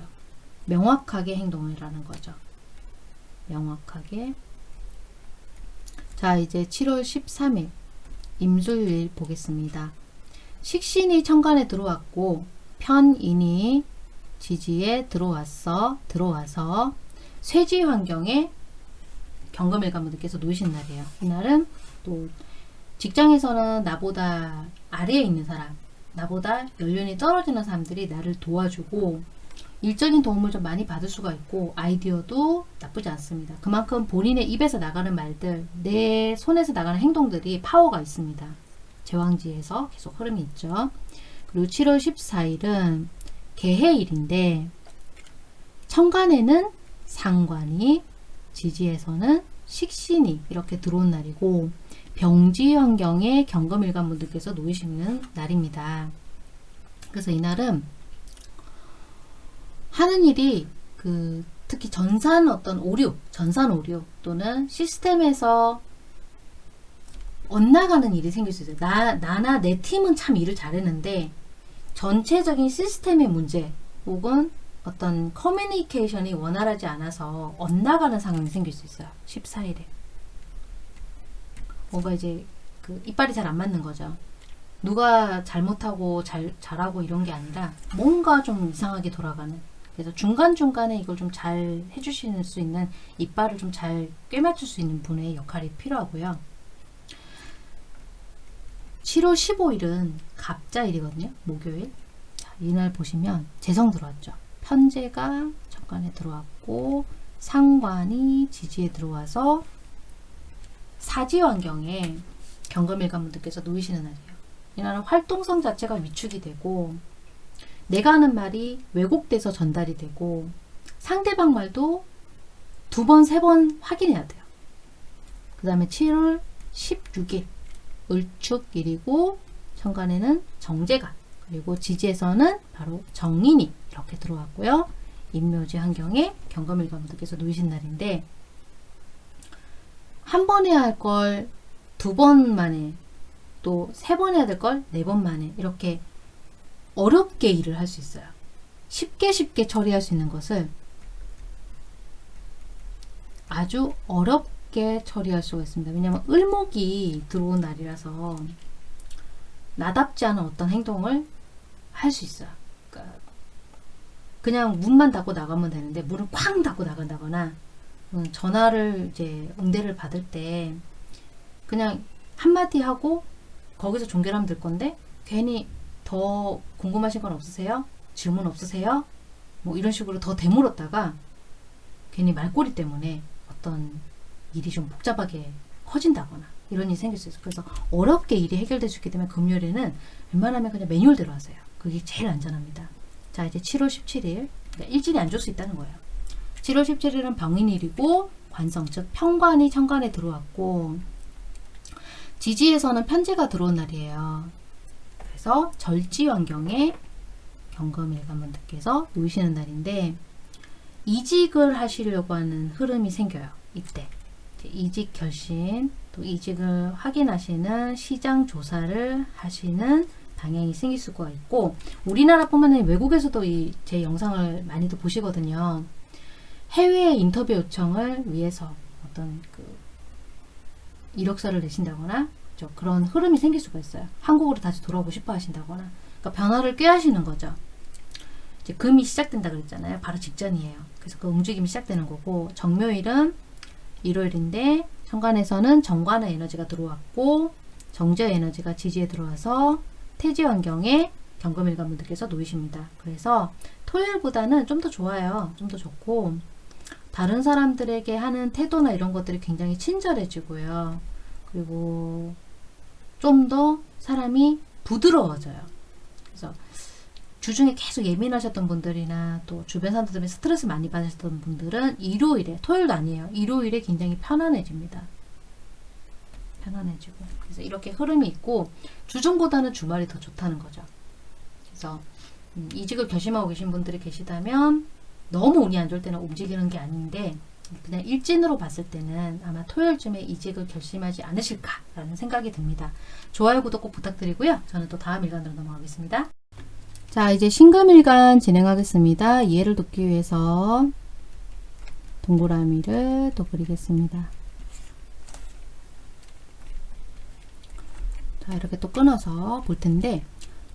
명확하게 행동을 하는 거죠. 명확하게 자 이제 7월 13일 임술일 보겠습니다. 식신이 천간에 들어왔고 편인이 지지에 들어왔어 들어와서 쇠지 환경에 경금일관 분들께서 놓으신 날이에요. 이날은 또 직장에서는 나보다 아래에 있는 사람 나보다 연륜이 떨어지는 사람들이 나를 도와주고 일적인 도움을 좀 많이 받을 수가 있고 아이디어도 나쁘지 않습니다. 그만큼 본인의 입에서 나가는 말들, 내 손에서 나가는 행동들이 파워가 있습니다. 제왕지에서 계속 흐름이 있죠. 그리고 7월 14일은 개해일인데 천간에는 상관이 지지에서는 식신이 이렇게 들어온 날이고 병지 환경에 경금일관 분들께서 놓이시는 날입니다. 그래서 이날은 하는 일이 그 특히 전산 어떤 오류, 전산 오류 또는 시스템에서 엇나가는 일이 생길 수 있어요. 나, 나나 내 팀은 참 일을 잘했는데 전체적인 시스템의 문제 혹은 어떤 커뮤니케이션이 원활하지 않아서 엇나가는 상황이 생길 수 있어요. 14일에. 뭔가 이제 그 이빨이 잘 안 맞는 거죠. 누가 잘못하고 잘, 잘하고 이런 게 아니라 뭔가 좀 이상하게 돌아가는 그래서 중간중간에 이걸 좀 잘 해주실 수 있는 이빨을 좀 잘 꿰맞출 수 있는 분의 역할이 필요하고요. 7월 15일은 갑자일이거든요. 목요일. 자, 이날 보시면 재성 들어왔죠. 편제가 정관에 들어왔고 상관이 지지에 들어와서 사지 환경에 경금일관 분들께서 놓이시는 날이에요. 이날은 활동성 자체가 위축이 되고 내가 하는 말이 왜곡돼서 전달이 되고 상대방 말도 두 번, 세 번 확인해야 돼요. 그 다음에 7월 16일 을축일이고 천간에는 정제가 그리고 지지에서는 바로 정인이 이렇게 들어왔고요. 인묘지 환경에 경금일관분들께서 놓이신 날인데 한 번 해야 할 걸 두 번 만에 또 세 번 해야 될 걸 네 번 만에 이렇게 어렵게 일을 할 수 있어요. 쉽게 쉽게 처리할 수 있는 것을 아주 어렵게 처리할 수가 있습니다. 왜냐하면 을목이 들어온 날이라서 나답지 않은 어떤 행동을 할 수 있어요. 그러니까 그냥 문만 닫고 나가면 되는데 문을 쾅 닫고 나간다거나 음, 전화를 이제 응대를 받을 때 그냥 한마디 하고 거기서 종결하면 될 건데 괜히 더 궁금하신 건 없으세요? 질문 없으세요? 뭐 이런 식으로 더 되물었다가 괜히 말꼬리 때문에 어떤 일이 좀 복잡하게 커진다거나 이런 일이 생길 수 있어요. 그래서 어렵게 일이 해결될 수 있기 때문에 금요일에는 웬만하면 그냥 매뉴얼대로 하세요. 그게 제일 안전합니다. 자 이제 7월 17일 그러니까 일진이 안 줄 수 있다는 거예요. 7월 17일은 병인일이고 관성 즉 평관이 천간에 들어왔고 지지에서는 편제가 들어온 날이에요. 그래서 절지 환경에 경금일 관분들께서 놓으시는 날인데 이직을 하시려고 하는 흐름이 생겨요. 이때 이직 결심 또 이직을 확인하시는 시장 조사를 하시는 방향이 생길 수가 있고 우리나라뿐만 아니라 외국에서도 이 제 영상을 많이도 보시거든요. 해외 인터뷰 요청을 위해서 어떤 그 이력서를 내신다거나 그렇죠. 그런 흐름이 생길 수가 있어요. 한국으로 다시 돌아오고 싶어 하신다거나 그러니까 변화를 꾀하시는 거죠. 이제 금이 시작된다 그랬잖아요. 바로 직전이에요. 그래서 그 움직임이 시작되는 거고 정묘일은 일요일인데 천간에서는 정관의 에너지가 들어왔고 정제 에너지가 지지에 들어와서 태지 환경에 경금일간 분들께서 놓이십니다. 그래서 토요일보다는 좀 더 좋아요. 좀 더 좋고 다른 사람들에게 하는 태도나 이런 것들이 굉장히 친절해지고요. 그리고 좀 더 사람이 부드러워져요. 그래서 주중에 계속 예민하셨던 분들이나 또 주변 사람들 때문에 스트레스 많이 받으셨던 분들은 일요일에 토요일도 아니에요. 일요일에 굉장히 편안해집니다. 편안해지고 그래서 이렇게 흐름이 있고 주중보다는 주말이 더 좋다는 거죠. 그래서 음, 이직을 결심하고 계신 분들이 계시다면 너무 운이 안 좋을 때는 움직이는 게 아닌데 그냥 일진으로 봤을 때는 아마 토요일쯤에 이직을 결심하지 않으실까라는 생각이 듭니다. 좋아요, 구독 꼭 부탁드리고요. 저는 또 다음 일간으로 넘어가겠습니다. 자, 이제 신금일간 진행하겠습니다. 이해를 돕기 위해서 동그라미를 또 그리겠습니다. 자, 이렇게 또 끊어서 볼 텐데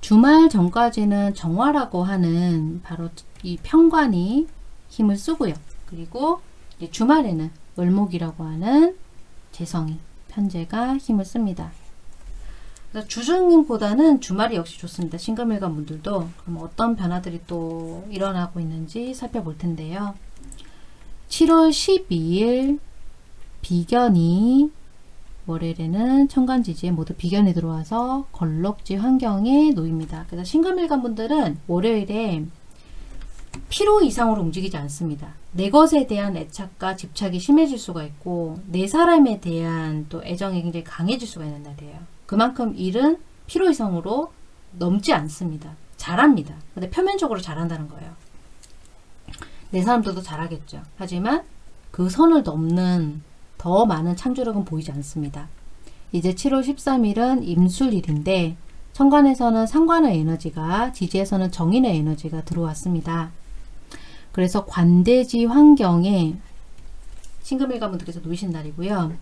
주말 전까지는 정화라고 하는 바로 이 평관이 힘을 쓰고요. 그리고 주말에는 을목이라고 하는 재성이 편제가 힘을 씁니다. 그래서 주중보다는 주말이 역시 좋습니다. 신금일간 분들도 그럼 어떤 변화들이 또 일어나고 있는지 살펴볼 텐데요. 7월 12일 비견이 월요일에는 천간지지에 모두 비견이 들어와서 걸럭지 환경에 놓입니다. 그래서 신금일간 분들은 월요일에 피로 이상으로 움직이지 않습니다. 내 것에 대한 애착과 집착이 심해질 수가 있고 내 사람에 대한 또 애정이 굉장히 강해질 수가 있는 날이에요. 그만큼 일은 피로 이상으로 넘지 않습니다. 잘합니다. 근데 표면적으로 잘한다는 거예요. 내 사람들도 잘하겠죠. 하지만 그 선을 넘는 더 많은 창조력은 보이지 않습니다. 이제 7월 13일은 임술일인데 천간에서는 상관의 에너지가 지지에서는 정인의 에너지가 들어왔습니다. 그래서 관대지 환경에 신금일 가 분들께서 놓이신 날이고요.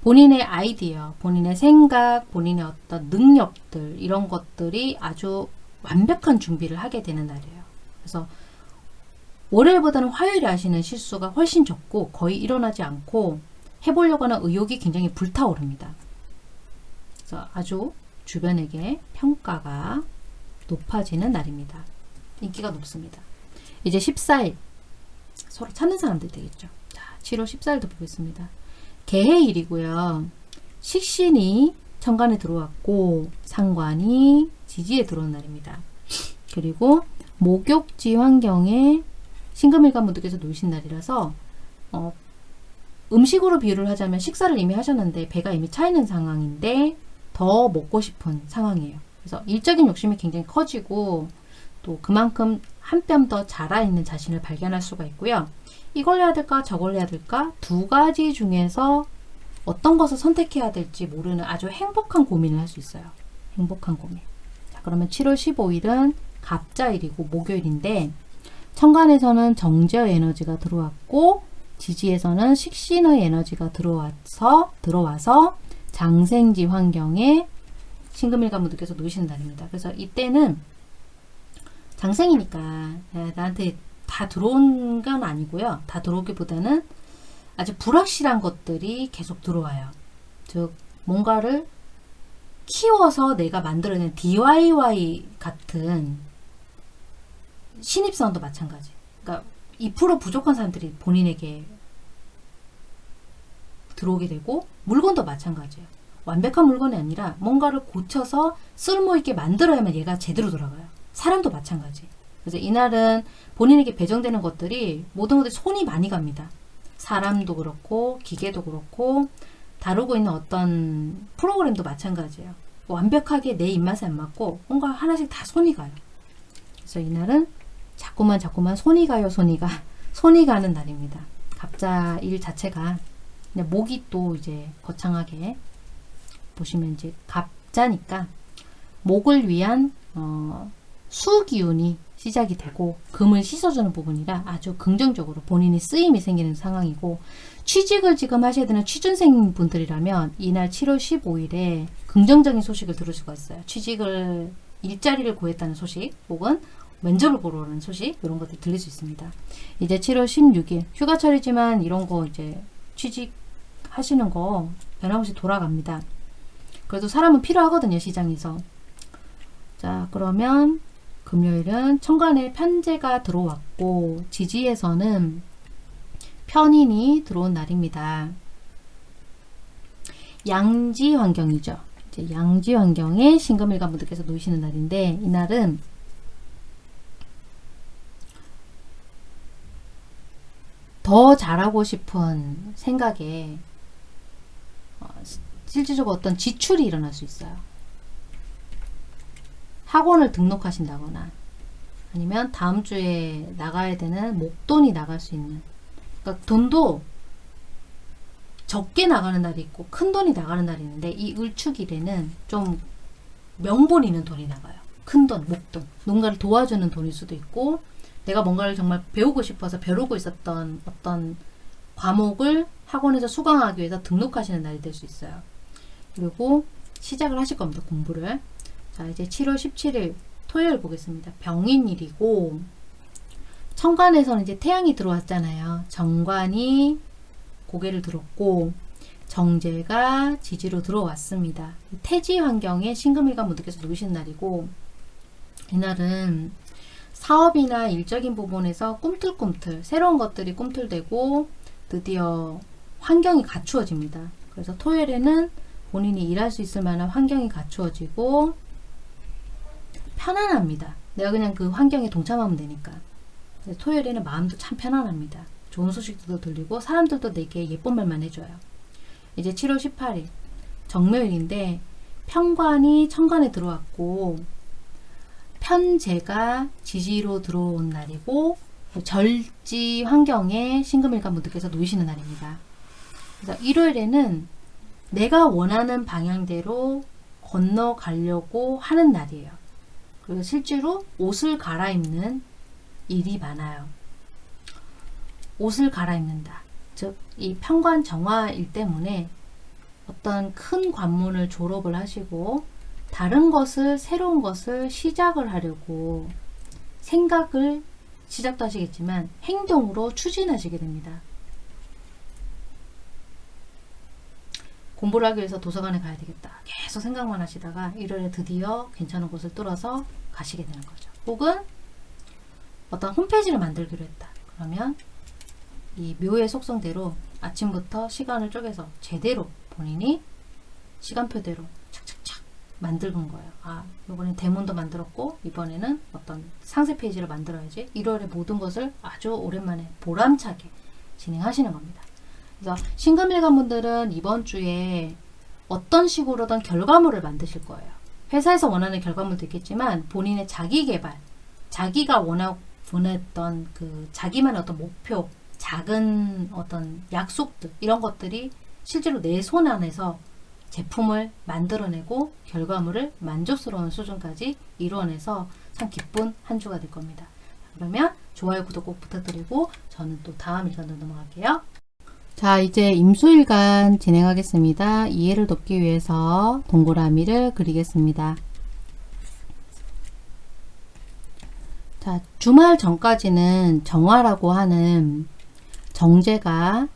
본인의 아이디어, 본인의 생각, 본인의 어떤 능력들 이런 것들이 아주 완벽한 준비를 하게 되는 날이에요. 그래서 월요일보다는 화요일에 하시는 실수가 훨씬 적고 거의 일어나지 않고 해보려고 하는 의욕이 굉장히 불타오릅니다. 그래서 아주 주변에게 평가가 높아지는 날입니다. 인기가 높습니다. 이제 14일 서로 찾는 사람들 되겠죠. 자, 7월 14일도 보겠습니다. 개해일이고요. 식신이 천간에 들어왔고 상관이 지지에 들어온 날입니다. 그리고 목욕지 환경에 신금일간 분들께서 놓으신 날이라서 어, 음식으로 비유를 하자면 식사를 이미 하셨는데 배가 이미 차 있는 상황인데 더 먹고 싶은 상황이에요. 그래서 일적인 욕심이 굉장히 커지고 또 그만큼 한 뼘 더 자라있는 자신을 발견할 수가 있고요. 이걸 해야 될까 저걸 해야 될까 두 가지 중에서 어떤 것을 선택해야 될지 모르는 아주 행복한 고민을 할 수 있어요. 행복한 고민. 자 그러면 7월 15일은 갑자일이고 목요일인데 천간에서는 정제의 에너지가 들어왔고 지지에서는 식신의 에너지가 들어와서 들어와서 장생지 환경에 신금일간 분들께서 놓으시는 날입니다. 그래서 이때는 장생이니까 나한테 다 들어온 건 아니고요. 다 들어오기보다는 아주 불확실한 것들이 계속 들어와요. 즉 뭔가를 키워서 내가 만들어낸 DIY 같은 신입사원도 마찬가지. 그러니까 2% 부족한 사람들이 본인에게 들어오게 되고 물건도 마찬가지예요. 완벽한 물건이 아니라 뭔가를 고쳐서 쓸모있게 만들어야만 얘가 제대로 돌아가요. 사람도 마찬가지. 그래서 이날은 본인에게 배정되는 것들이 모든 것들이 손이 많이 갑니다. 사람도 그렇고 기계도 그렇고 다루고 있는 어떤 프로그램도 마찬가지예요. 완벽하게 내 입맛에 안 맞고 뭔가 하나씩 다 손이 가요. 그래서 이날은 자꾸만 자꾸만 손이 가요 손이 가 손이 가는 날입니다. 갑자 일 자체가 목이 또 이제 거창하게 보시면 이제 갑자니까 목을 위한 어, 수기운이 시작이 되고 금을 씻어주는 부분이라 아주 긍정적으로 본인이 쓰임이 생기는 상황이고 취직을 지금 하셔야 되는 취준생 분들이라면 이날 7월 15일에 긍정적인 소식을 들을 수가 있어요. 취직을 일자리를 구했다는 소식 혹은 면접을 보러 오는 소식 이런 것들 들릴 수 있습니다. 이제 7월 16일 휴가철이지만 이런 거 이제 취직하시는 거 변함없이 돌아갑니다. 그래도 사람은 필요하거든요 시장에서 자, 그러면 금요일은 천간에 편제가 들어왔고 지지에서는 편인이 들어온 날입니다. 양지 환경이죠. 이제 양지 환경에 신금일관 분들께서 놓이시는 날인데 이날은 더 잘하고 싶은 생각에 어, 실질적으로 어떤 지출이 일어날 수 있어요. 학원을 등록하신다거나 아니면 다음 주에 나가야 되는 목돈이 나갈 수 있는 그러니까 돈도 적게 나가는 날이 있고 큰 돈이 나가는 날이 있는데 이 을축일에는 좀 명분 있는 돈이 나가요. 큰 돈, 목돈. 누군가를 도와주는 돈일 수도 있고 내가 뭔가를 정말 배우고 싶어서 벼르고 있었던 어떤 과목을 학원에서 수강하기 위해서 등록하시는 날이 될 수 있어요. 그리고 시작을 하실 겁니다. 공부를. 자 이제 7월 17일 토요일 보겠습니다. 병인일이고 천간에서는 이제 태양이 들어왔잖아요. 정관이 고개를 들었고 정제가 지지로 들어왔습니다. 태지 환경에 신금일관 분들께서 놓으신 날이고 이날은 사업이나 일적인 부분에서 꿈틀꿈틀 새로운 것들이 꿈틀대고 드디어 환경이 갖추어집니다. 그래서 토요일에는 본인이 일할 수 있을 만한 환경이 갖추어지고 편안합니다. 내가 그냥 그 환경에 동참하면 되니까. 토요일에는 마음도 참 편안합니다. 좋은 소식도 들리고 사람들도 내게 예쁜 말만 해줘요. 이제 7월 18일 정묘일인데 편관이 천간에 들어왔고 편제가 지지로 들어온 날이고 절지 환경에 신금일관 분들께서 놓이시는 날입니다. 그래서 일요일에는 내가 원하는 방향대로 건너가려고 하는 날이에요. 그리고 실제로 옷을 갈아입는 일이 많아요. 옷을 갈아입는다. 즉, 이 편관 정화일 때문에 어떤 큰 관문을 졸업을 하시고 다른 것을, 새로운 것을 시작을 하려고 생각을 시작도 하시겠지만 행동으로 추진하시게 됩니다. 공부를 하기 위해서 도서관에 가야 되겠다. 계속 생각만 하시다가 일요일에 드디어 괜찮은 곳을 뚫어서 가시게 되는 거죠. 혹은 어떤 홈페이지를 만들기로 했다. 그러면 이 묘의 속성대로 아침부터 시간을 쪼개서 제대로 본인이 시간표대로 착착착 만들은 거예요. 아, 이번엔 대문도 만들었고 이번에는 어떤 상세 페이지를 만들어야지 1월에 모든 것을 아주 오랜만에 보람차게 진행하시는 겁니다. 그래서 신금일관 분들은 이번 주에 어떤 식으로든 결과물을 만드실 거예요. 회사에서 원하는 결과물도 있겠지만 본인의 자기 개발, 자기가 원하고 원했던 그 자기만의 어떤 목표, 작은 어떤 약속들 이런 것들이 실제로 내 손 안에서 제품을 만들어내고 결과물을 만족스러운 수준까지 이루어내서 참 기쁜 한 주가 될 겁니다. 그러면 좋아요, 구독 꼭 부탁드리고 저는 또 다음 일간으로 넘어갈게요. 자 이제 임수일간 진행하겠습니다. 이해를 돕기 위해서 동그라미를 그리겠습니다. 자 주말 전까지는 정화라고 하는 정제가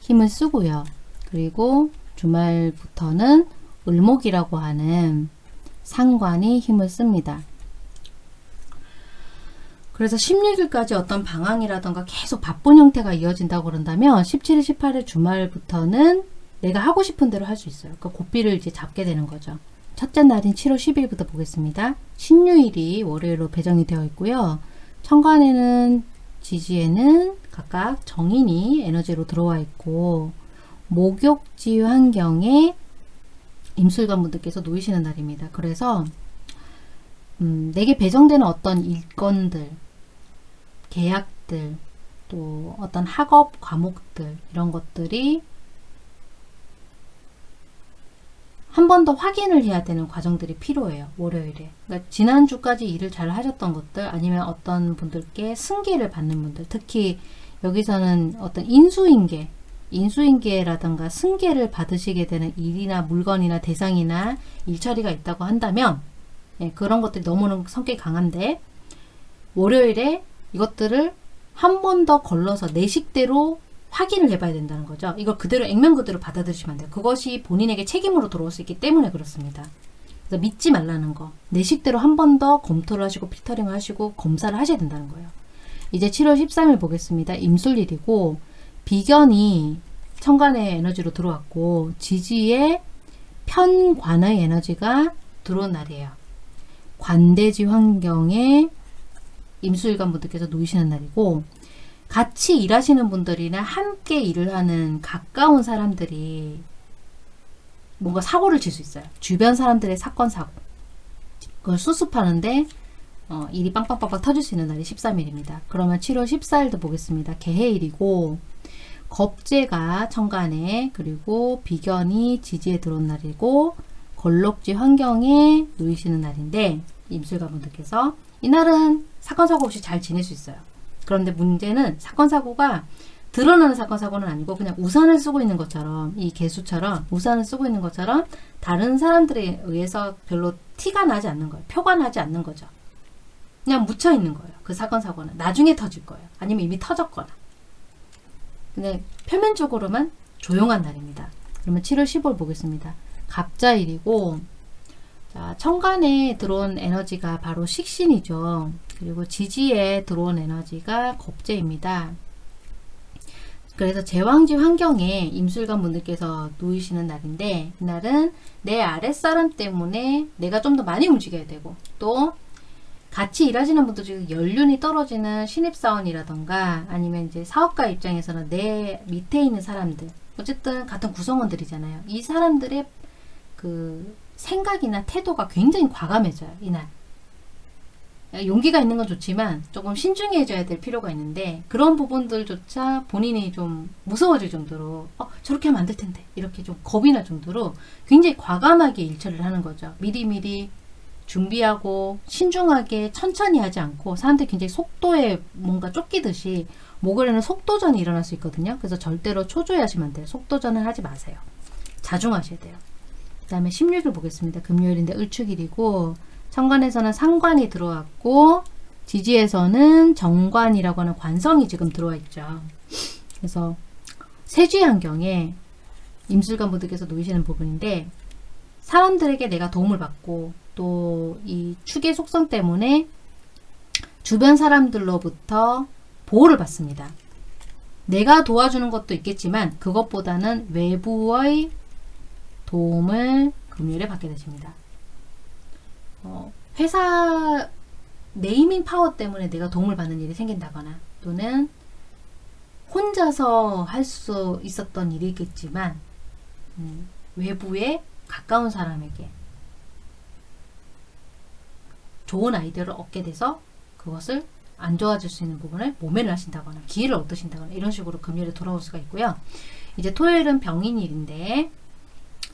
힘을 쓰고요. 그리고 주말부터는 을목이라고 하는 상관이 힘을 씁니다. 그래서 16일까지 어떤 방황이라던가 계속 바쁜 형태가 이어진다고 그런다면 17일, 18일 주말부터는 내가 하고 싶은 대로 할 수 있어요. 그 고삐를 이제 잡게 되는 거죠. 첫째 날인 7월 10일부터 보겠습니다. 신유일이 월요일로 배정이 되어 있고요. 천간에는 지지에는 각각 정인이 에너지로 들어와 있고 목욕지 환경에 임술관 분들께서 놓이시는 날입니다. 그래서 음, 내게 배정되는 어떤 일건들, 계약들, 또 어떤 학업 과목들 이런 것들이 한 번 더 확인을 해야 되는 과정들이 필요해요. 월요일에. 그러니까 지난주까지 일을 잘 하셨던 것들 아니면 어떤 분들께 승계를 받는 분들 특히 여기서는 어떤 인수인계 인수인계라든가 승계를 받으시게 되는 일이나 물건이나 대상이나 일처리가 있다고 한다면 예, 그런 것들이 너무너무 성격이 강한데 월요일에 이것들을 한 번 더 걸러서 내 식대로 확인을 해봐야 된다는 거죠. 이걸 그대로 액면 그대로 받아들이시면 안 돼요. 그것이 본인에게 책임으로 들어올 수 있기 때문에 그렇습니다. 그래서 믿지 말라는 거. 내 식대로 한 번 더 검토를 하시고 필터링을 하시고 검사를 하셔야 된다는 거예요. 이제 7월 13일 보겠습니다. 임술일이고 비견이 천간의 에너지로 들어왔고 지지의 편관의 에너지가 들어온 날이에요. 관대지 환경에 임수일관 분들께서 놓이시는 날이고 같이 일하시는 분들이나 함께 일을 하는 가까운 사람들이 뭔가 사고를 칠 수 있어요. 주변 사람들의 사건 사고 그걸 수습하는데 어, 일이 빵빵빵빵 터질 수 있는 날이 13일입니다. 그러면 7월 14일도 보겠습니다. 개해일이고 겁재가 천간에 그리고 비견이 지지에 들어온 날이고 걸럭지 환경에 놓이시는 날인데 임술가분들께서 이날은 사건 사고 없이 잘 지낼 수 있어요. 그런데 문제는 사건 사고가 드러나는 사건 사고는 아니고 그냥 우산을 쓰고 있는 것처럼 이 개수처럼 우산을 쓰고 있는 것처럼 다른 사람들에 의해서 별로 티가 나지 않는 거예요. 표가 나지 않는 거죠. 그냥 묻혀 있는 거예요. 그 사건 사고는 나중에 터질 거예요. 아니면 이미 터졌거나. 근데 표면적으로만 조용한 날입니다. 그러면 7월 15일 보겠습니다. 갑자일이고 자, 천간에 들어온 에너지가 바로 식신이죠. 그리고 지지에 들어온 에너지가 겁재입니다. 그래서 제왕지 환경에 임술관 분들께서 놓이시는 날인데 이날은 내 아랫사람 때문에 내가 좀 더 많이 움직여야 되고 또 같이 일하시는 분들 중에 연륜이 떨어지는 신입사원이라던가 아니면 이제 사업가 입장에서는 내 밑에 있는 사람들 어쨌든 같은 구성원들이잖아요. 이 사람들의 그 생각이나 태도가 굉장히 과감해져요. 이날. 용기가 있는 건 좋지만 조금 신중해져야 될 필요가 있는데 그런 부분들조차 본인이 좀 무서워질 정도로 어, 저렇게 하면 안 될 텐데 이렇게 좀 겁이 날 정도로 굉장히 과감하게 일처리를 하는 거죠. 미리미리 준비하고 신중하게 천천히 하지 않고 사람들이 굉장히 속도에 뭔가 쫓기듯이 목요일에는 속도전이 일어날 수 있거든요. 그래서 절대로 초조해하시면 안 돼요. 속도전을 하지 마세요. 자중하셔야 돼요. 그 다음에 16일 보겠습니다. 금요일인데 을축일이고 천간에서는 상관이 들어왔고 지지에서는 정관이라고 하는 관성이 지금 들어와 있죠. 그래서 세지 환경에 임술관 분들께서 놓이시는 부분인데 사람들에게 내가 도움을 받고 또 이 축의 속성 때문에 주변 사람들로부터 보호를 받습니다. 내가 도와주는 것도 있겠지만 그것보다는 외부의 도움을 금요일에 받게 되십니다. 어, 회사 네이밍 파워 때문에 내가 도움을 받는 일이 생긴다거나 또는 혼자서 할 수 있었던 일이겠지만 음, 외부에 가까운 사람에게 좋은 아이디어를 얻게 돼서 그것을 안 좋아질 수 있는 부분을 모면을 하신다거나 기회를 얻으신다거나 이런 식으로 금요일에 돌아올 수가 있고요. 이제 토요일은 병인일인데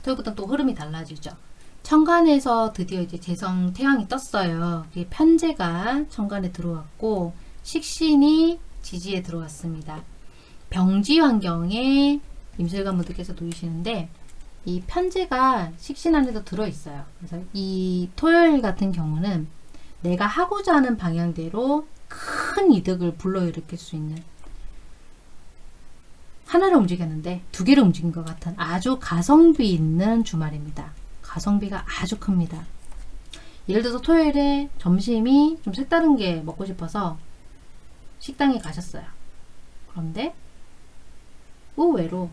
토요일부터 또 흐름이 달라지죠. 천간에서 드디어 이제 재성 태양이 떴어요. 편제가 천간에 들어왔고 식신이 지지에 들어왔습니다. 병지 환경에 임술관 분들께서 놓이시는데 이 편제가 식신 안에도 들어있어요. 그래서 이 토요일 같은 경우는 내가 하고자 하는 방향대로 큰 이득을 불러일으킬 수 있는 하나를 움직였는데 두 개를 움직인 것 같은 아주 가성비 있는 주말입니다. 가성비가 아주 큽니다. 예를 들어서 토요일에 점심이 좀 색다른 게 먹고 싶어서 식당에 가셨어요. 그런데 의외로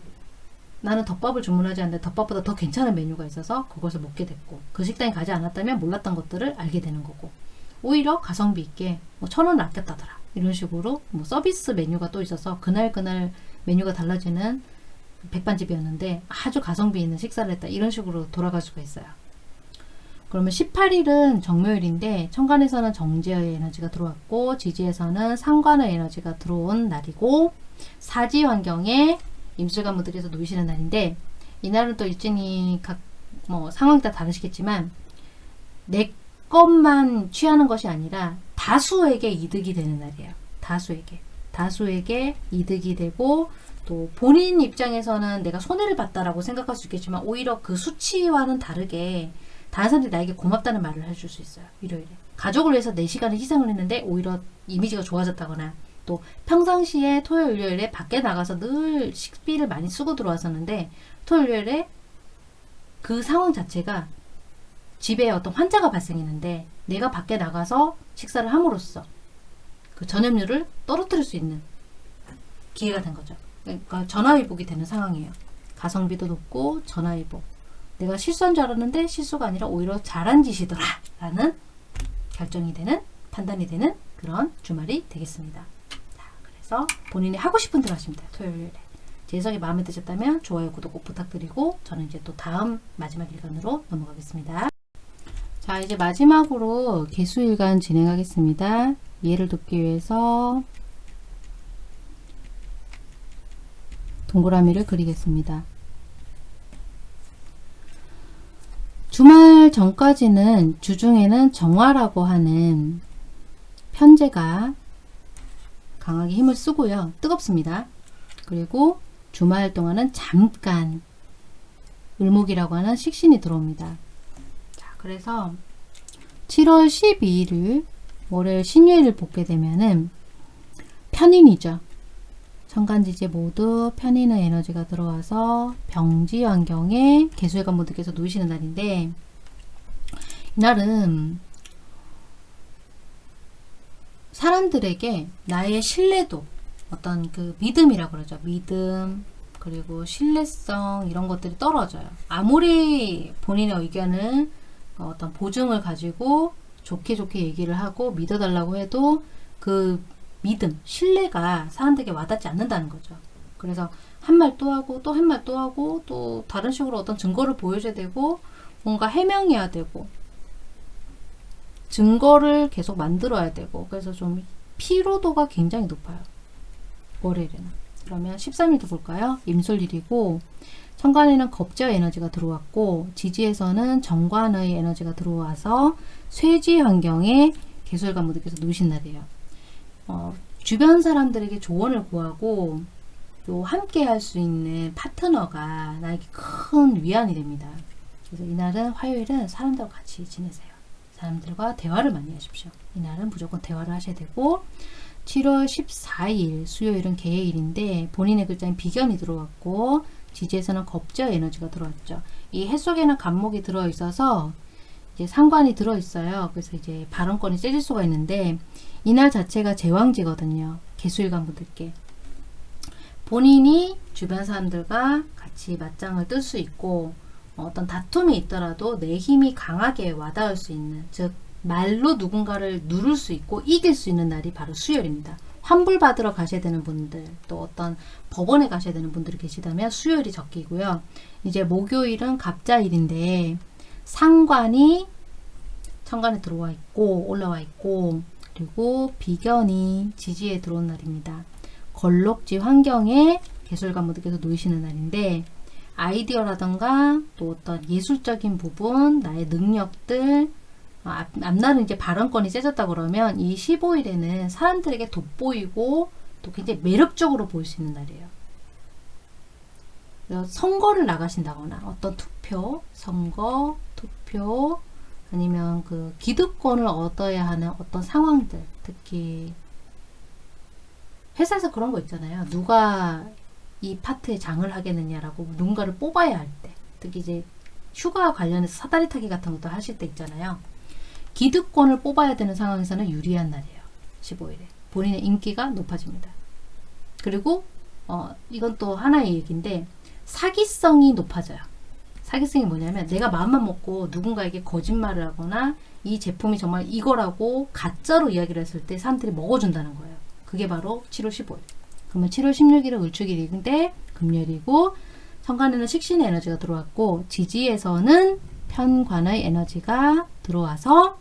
나는 덮밥을 주문하지 않는데 덮밥보다 더 괜찮은 메뉴가 있어서 그것을 먹게 됐고 그 식당에 가지 않았다면 몰랐던 것들을 알게 되는 거고 오히려 가성비 있게 뭐 천 원을 아꼈다더라 이런 식으로 뭐 서비스 메뉴가 또 있어서 그날 그날 메뉴가 달라지는 백반집이었는데 아주 가성비 있는 식사를 했다 이런 식으로 돌아갈 수가 있어요 그러면 18일은 정묘일인데 천간에서는 정제의 에너지가 들어왔고 지지에서는 상관의 에너지가 들어온 날이고 사지 환경에 임술관 분들께서 놓이시는 날인데 이날은 또 일진이 각 뭐 상황이 다 다르시겠지만 내 것만 취하는 것이 아니라 다수에게 이득이 되는 날이에요. 다수에게. 다수에게 이득이 되고 또 본인 입장에서는 내가 손해를 봤다라고 생각할 수 있겠지만 오히려 그 수치와는 다르게 다른 사람들이 나에게 고맙다는 말을 해줄 수 있어요. 일요일에. 가족을 위해서 내 시간을 희생을 했는데 오히려 이미지가 좋아졌다거나 또 평상시에 토요일, 일요일에 밖에 나가서 늘 식비를 많이 쓰고 들어왔었는데 토요일, 일요일에 그 상황 자체가 집에 어떤 환자가 발생했는데 내가 밖에 나가서 식사를 함으로써 그 전염률을 떨어뜨릴 수 있는 기회가 된 거죠. 그러니까 전화위복이 되는 상황이에요. 가성비도 높고 전화위복. 내가 실수한 줄 알았는데 실수가 아니라 오히려 잘한 짓이더라 라는 결정이 되는 판단이 되는 그런 주말이 되겠습니다. 자, 그래서 본인이 하고 싶은 대로 하시면 돼요. 토요일에. 제 해석이 마음에 드셨다면 좋아요, 구독 꼭 부탁드리고 저는 이제 또 다음 마지막 일간으로 넘어가겠습니다. 자, 이제 마지막으로 개수일간 진행하겠습니다. 이해를 돕기 위해서 동그라미를 그리겠습니다. 주말 전까지는 주중에는 정화라고 하는 편제가 강하게 힘을 쓰고요. 뜨겁습니다. 그리고 주말 동안은 잠깐 을목이라고 하는 식신이 들어옵니다. 자, 그래서 7월 12일을 월요일 신유일을 보게 되면은 편인이죠. 천간지지 모두 편인의 에너지가 들어와서 병지 환경에 개수일관 모두께서 놓이시는 날인데 이날은 사람들에게 나의 신뢰도 어떤 그 믿음이라고 그러죠. 믿음 그리고 신뢰성 이런 것들이 떨어져요. 아무리 본인의 의견을 어떤 보증을 가지고 좋게 좋게 얘기를 하고 믿어달라고 해도 그 믿음, 신뢰가 사람들에게 와닿지 않는다는 거죠. 그래서 한 말 또 하고 또 한 말 또 하고 또 다른 식으로 어떤 증거를 보여줘야 되고 뭔가 해명해야 되고 증거를 계속 만들어야 되고 그래서 좀 피로도가 굉장히 높아요. 월요일에는. 그러면 13일도 볼까요? 임술일이고 천간에는 겁제의 에너지가 들어왔고 지지에서는 정관의 에너지가 들어와서 쇠지 환경에 개술관 모두께서 놓으신 날이에요. 어, 주변 사람들에게 조언을 구하고 또 함께 할 수 있는 파트너가 나에게 큰 위안이 됩니다. 그래서 이날은 화요일은 사람들과 같이 지내세요. 사람들과 대화를 많이 하십시오. 이날은 무조건 대화를 하셔야 되고 7월 14일 수요일은 개해일인데 본인의 글자인 비견이 들어왔고 지지에서는 겁제 에너지가 들어왔죠. 이 해 속에는 간목이 들어있어서 이제 상관이 들어있어요. 그래서 이제 발언권이 째질 수가 있는데 이날 자체가 제왕지거든요. 개수일관 분들께. 본인이 주변 사람들과 같이 맞짱을 뜰 수 있고 어떤 다툼이 있더라도 내 힘이 강하게 와닿을 수 있는 즉 말로 누군가를 누를 수 있고 이길 수 있는 날이 바로 수요일입니다. 환불 받으러 가셔야 되는 분들 또 어떤 법원에 가셔야 되는 분들이 계시다면 수요일이 적기고요. 이제 목요일은 갑자일인데 상관이 천간에 들어와 있고 올라와 있고 그리고 비견이 지지에 들어온 날입니다. 걸록지 환경에 개술관 모두께서 놓이시는 날인데 아이디어라던가 또 어떤 예술적인 부분, 나의 능력들 어, 앞, 앞날은 이제 발언권이 세졌다 그러면 이 15일에는 사람들에게 돋보이고 또 굉장히 매력적으로 보일 수 있는 날이에요. 선거를 나가신다거나 어떤 투표, 선거, 투표 아니면 그 기득권을 얻어야 하는 어떤 상황들 특히 회사에서 그런 거 있잖아요. 누가 이 파트에 장을 하겠느냐라고 누군가를 뽑아야 할 때 특히 이제 휴가 관련해서 사다리 타기 같은 것도 하실 때 있잖아요. 기득권을 뽑아야 되는 상황에서는 유리한 날이에요. 15일에. 본인의 인기가 높아집니다. 그리고 어, 이건 또 하나의 얘기인데 사기성이 높아져요. 사기성이 뭐냐면 내가 마음만 먹고 누군가에게 거짓말을 하거나 이 제품이 정말 이거라고 가짜로 이야기를 했을 때 사람들이 먹어준다는 거예요. 그게 바로 7월 15일. 그러면 7월 16일은 을축일인데 금요일이고 천간에는 식신의 에너지가 들어왔고 지지에서는 편관의 에너지가 들어와서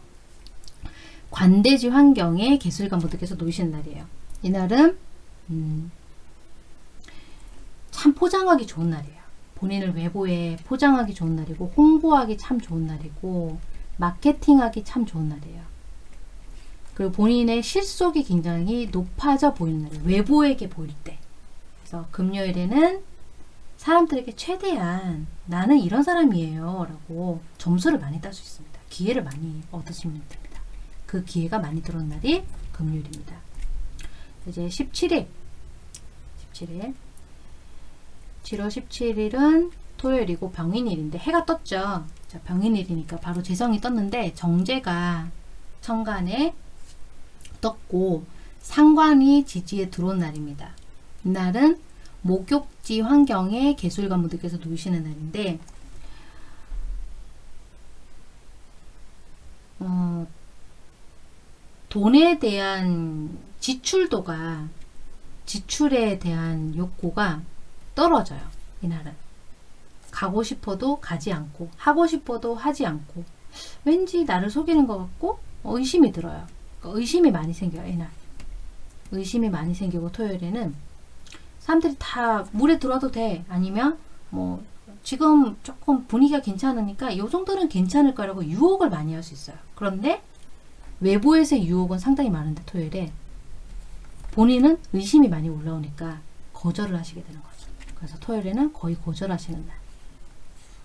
관대지 환경에 개술관 분들께서 놓이시는 날이에요. 이날은 음, 참 포장하기 좋은 날이에요. 본인을 외부에 포장하기 좋은 날이고 홍보하기 참 좋은 날이고 마케팅하기 참 좋은 날이에요. 그리고 본인의 실속이 굉장히 높아져 보이는 날 외부에게 보일 때 그래서 금요일에는 사람들에게 최대한 나는 이런 사람이에요 라고 점수를 많이 딸 수 있습니다. 기회를 많이 얻으시면 됩니다. 그 기회가 많이 들어온 날이 금요일입니다. 이제 17일 17일 7월 17일은 토요일이고 병인일인데 해가 떴죠. 자, 자, 병인일이니까 바로 재성이 떴는데 정제가 천간에 떴고 상관이 지지에 들어온 날입니다. 이날은 목욕지 환경에 개술관 분들께서 놓이시는 날인데 어, 돈에 대한 지출도가 지출에 대한 욕구가 떨어져요. 이날은 가고 싶어도 가지 않고 하고 싶어도 하지 않고 왠지 나를 속이는 것 같고 의심이 들어요. 그러니까 의심이 많이 생겨요. 이날 의심이 많이 생기고 토요일에는 사람들이 다 물에 들어와도 돼 아니면 뭐 지금 조금 분위기가 괜찮으니까 이 정도는 괜찮을 거라고 유혹을 많이 할 수 있어요. 그런데 외부에서의 유혹은 상당히 많은데 토요일에 본인은 의심이 많이 올라오니까 거절을 하시게 되는 거죠. 그래서 토요일에는 거의 거절하시는 날.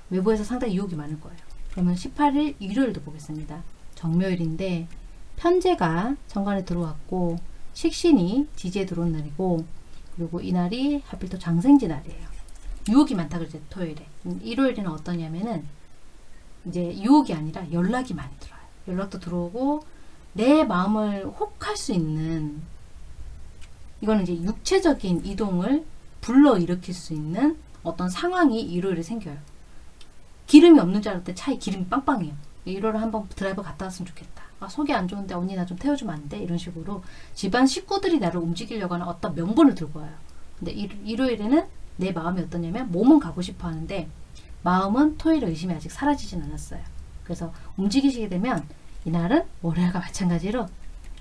외부에서 상당히 유혹이 많을 거예요. 그러면 18일 일요일도 보겠습니다. 정묘일인데 편제가 정관에 들어왔고 식신이 지지에 들어온 날이고 그리고 이날이 하필 또 장생지 날이에요. 유혹이 많다 그러죠 토요일에. 음, 일요일에는 어떠냐면은 이제 유혹이 아니라 연락이 많이 들어요. 연락도 들어오고 내 마음을 혹할 수 있는 이거는 이제 육체적인 이동을 불러 일으킬 수 있는 어떤 상황이 일요일에 생겨요. 기름이 없는 줄 알았더니 차에 기름이 빵빵해요. 일요일에 한번 드라이브 갔다 왔으면 좋겠다. 아, 속이 안 좋은데 언니 나 좀 태워주면 안 돼? 이런 식으로 집안 식구들이 나를 움직이려고 하는 어떤 명분을 들고 와요. 근데 일, 일요일에는 내 마음이 어떠냐면 몸은 가고 싶어 하는데 마음은 토요일에 의심이 아직 사라지진 않았어요. 그래서 움직이시게 되면 이날은 월요일과 마찬가지로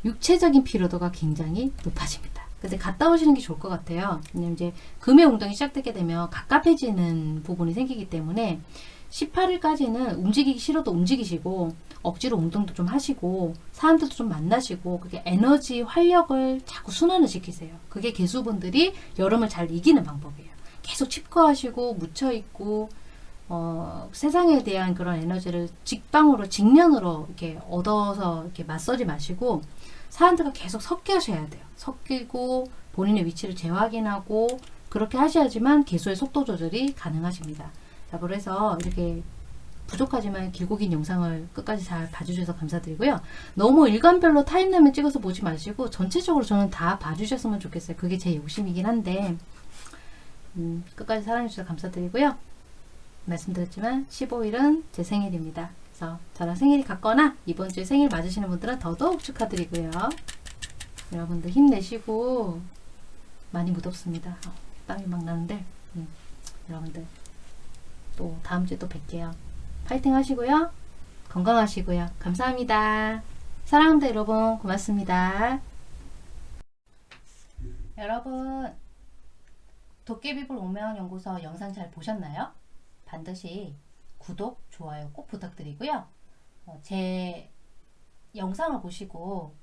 육체적인 피로도가 굉장히 높아집니다. 근데 갔다 오시는 게 좋을 것 같아요. 왜냐면 이제 금의 운동이 시작되게 되면 갑갑해지는 부분이 생기기 때문에 18일까지는 움직이기 싫어도 움직이시고 억지로 운동도 좀 하시고 사람들도 좀 만나시고 그게 에너지 활력을 자꾸 순환을 시키세요. 그게 개수분들이 여름을 잘 이기는 방법이에요. 계속 칩거하시고 묻혀있고 어, 세상에 대한 그런 에너지를 직방으로 직면으로 이렇게 얻어서 이렇게 맞서지 마시고 사람들과 계속 섞여 하셔야 돼요. 섞이고 본인의 위치를 재확인하고 그렇게 하셔야지만 개수의 속도 조절이 가능하십니다. 자, 그래서 이렇게 부족하지만 길고 긴 영상을 끝까지 잘 봐주셔서 감사드리고요. 너무 일관별로 타임라인 찍어서 보지 마시고 전체적으로 저는 다 봐주셨으면 좋겠어요. 그게 제 욕심이긴 한데 음, 끝까지 사랑해주셔서 감사드리고요. 말씀드렸지만 15일은 제 생일입니다. 그래서 저랑 생일이 같거나 이번 주에 생일 맞으시는 분들은 더더욱 축하드리고요. 여러분들 힘내시고 많이 무덥습니다. 어, 땀이 막 나는데 음, 여러분들 또 다음 주에 또 뵐게요. 파이팅 하시고요. 건강하시고요. 감사합니다. 사랑합니다 여러분. 고맙습니다. 여러분 도깨비불 오명연구소 영상 잘 보셨나요? 반드시 구독, 좋아요 꼭 부탁드리고요. 어, 제 영상을 보시고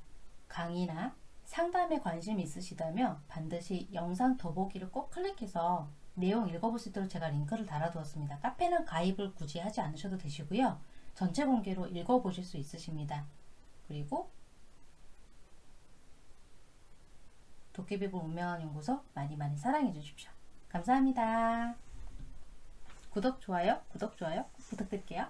강의나 상담에 관심 있으시다면 반드시 영상 더보기를 꼭 클릭해서 내용 읽어볼 수 있도록 제가 링크를 달아두었습니다. 카페는 가입을 굳이 하지 않으셔도 되시고요. 전체 공개로 읽어보실 수 있으십니다. 그리고 도깨비불 운명한 연구소 많이 많이 사랑해 주십시오. 감사합니다. 구독, 좋아요, 구독, 좋아요 꼭 부탁드릴게요.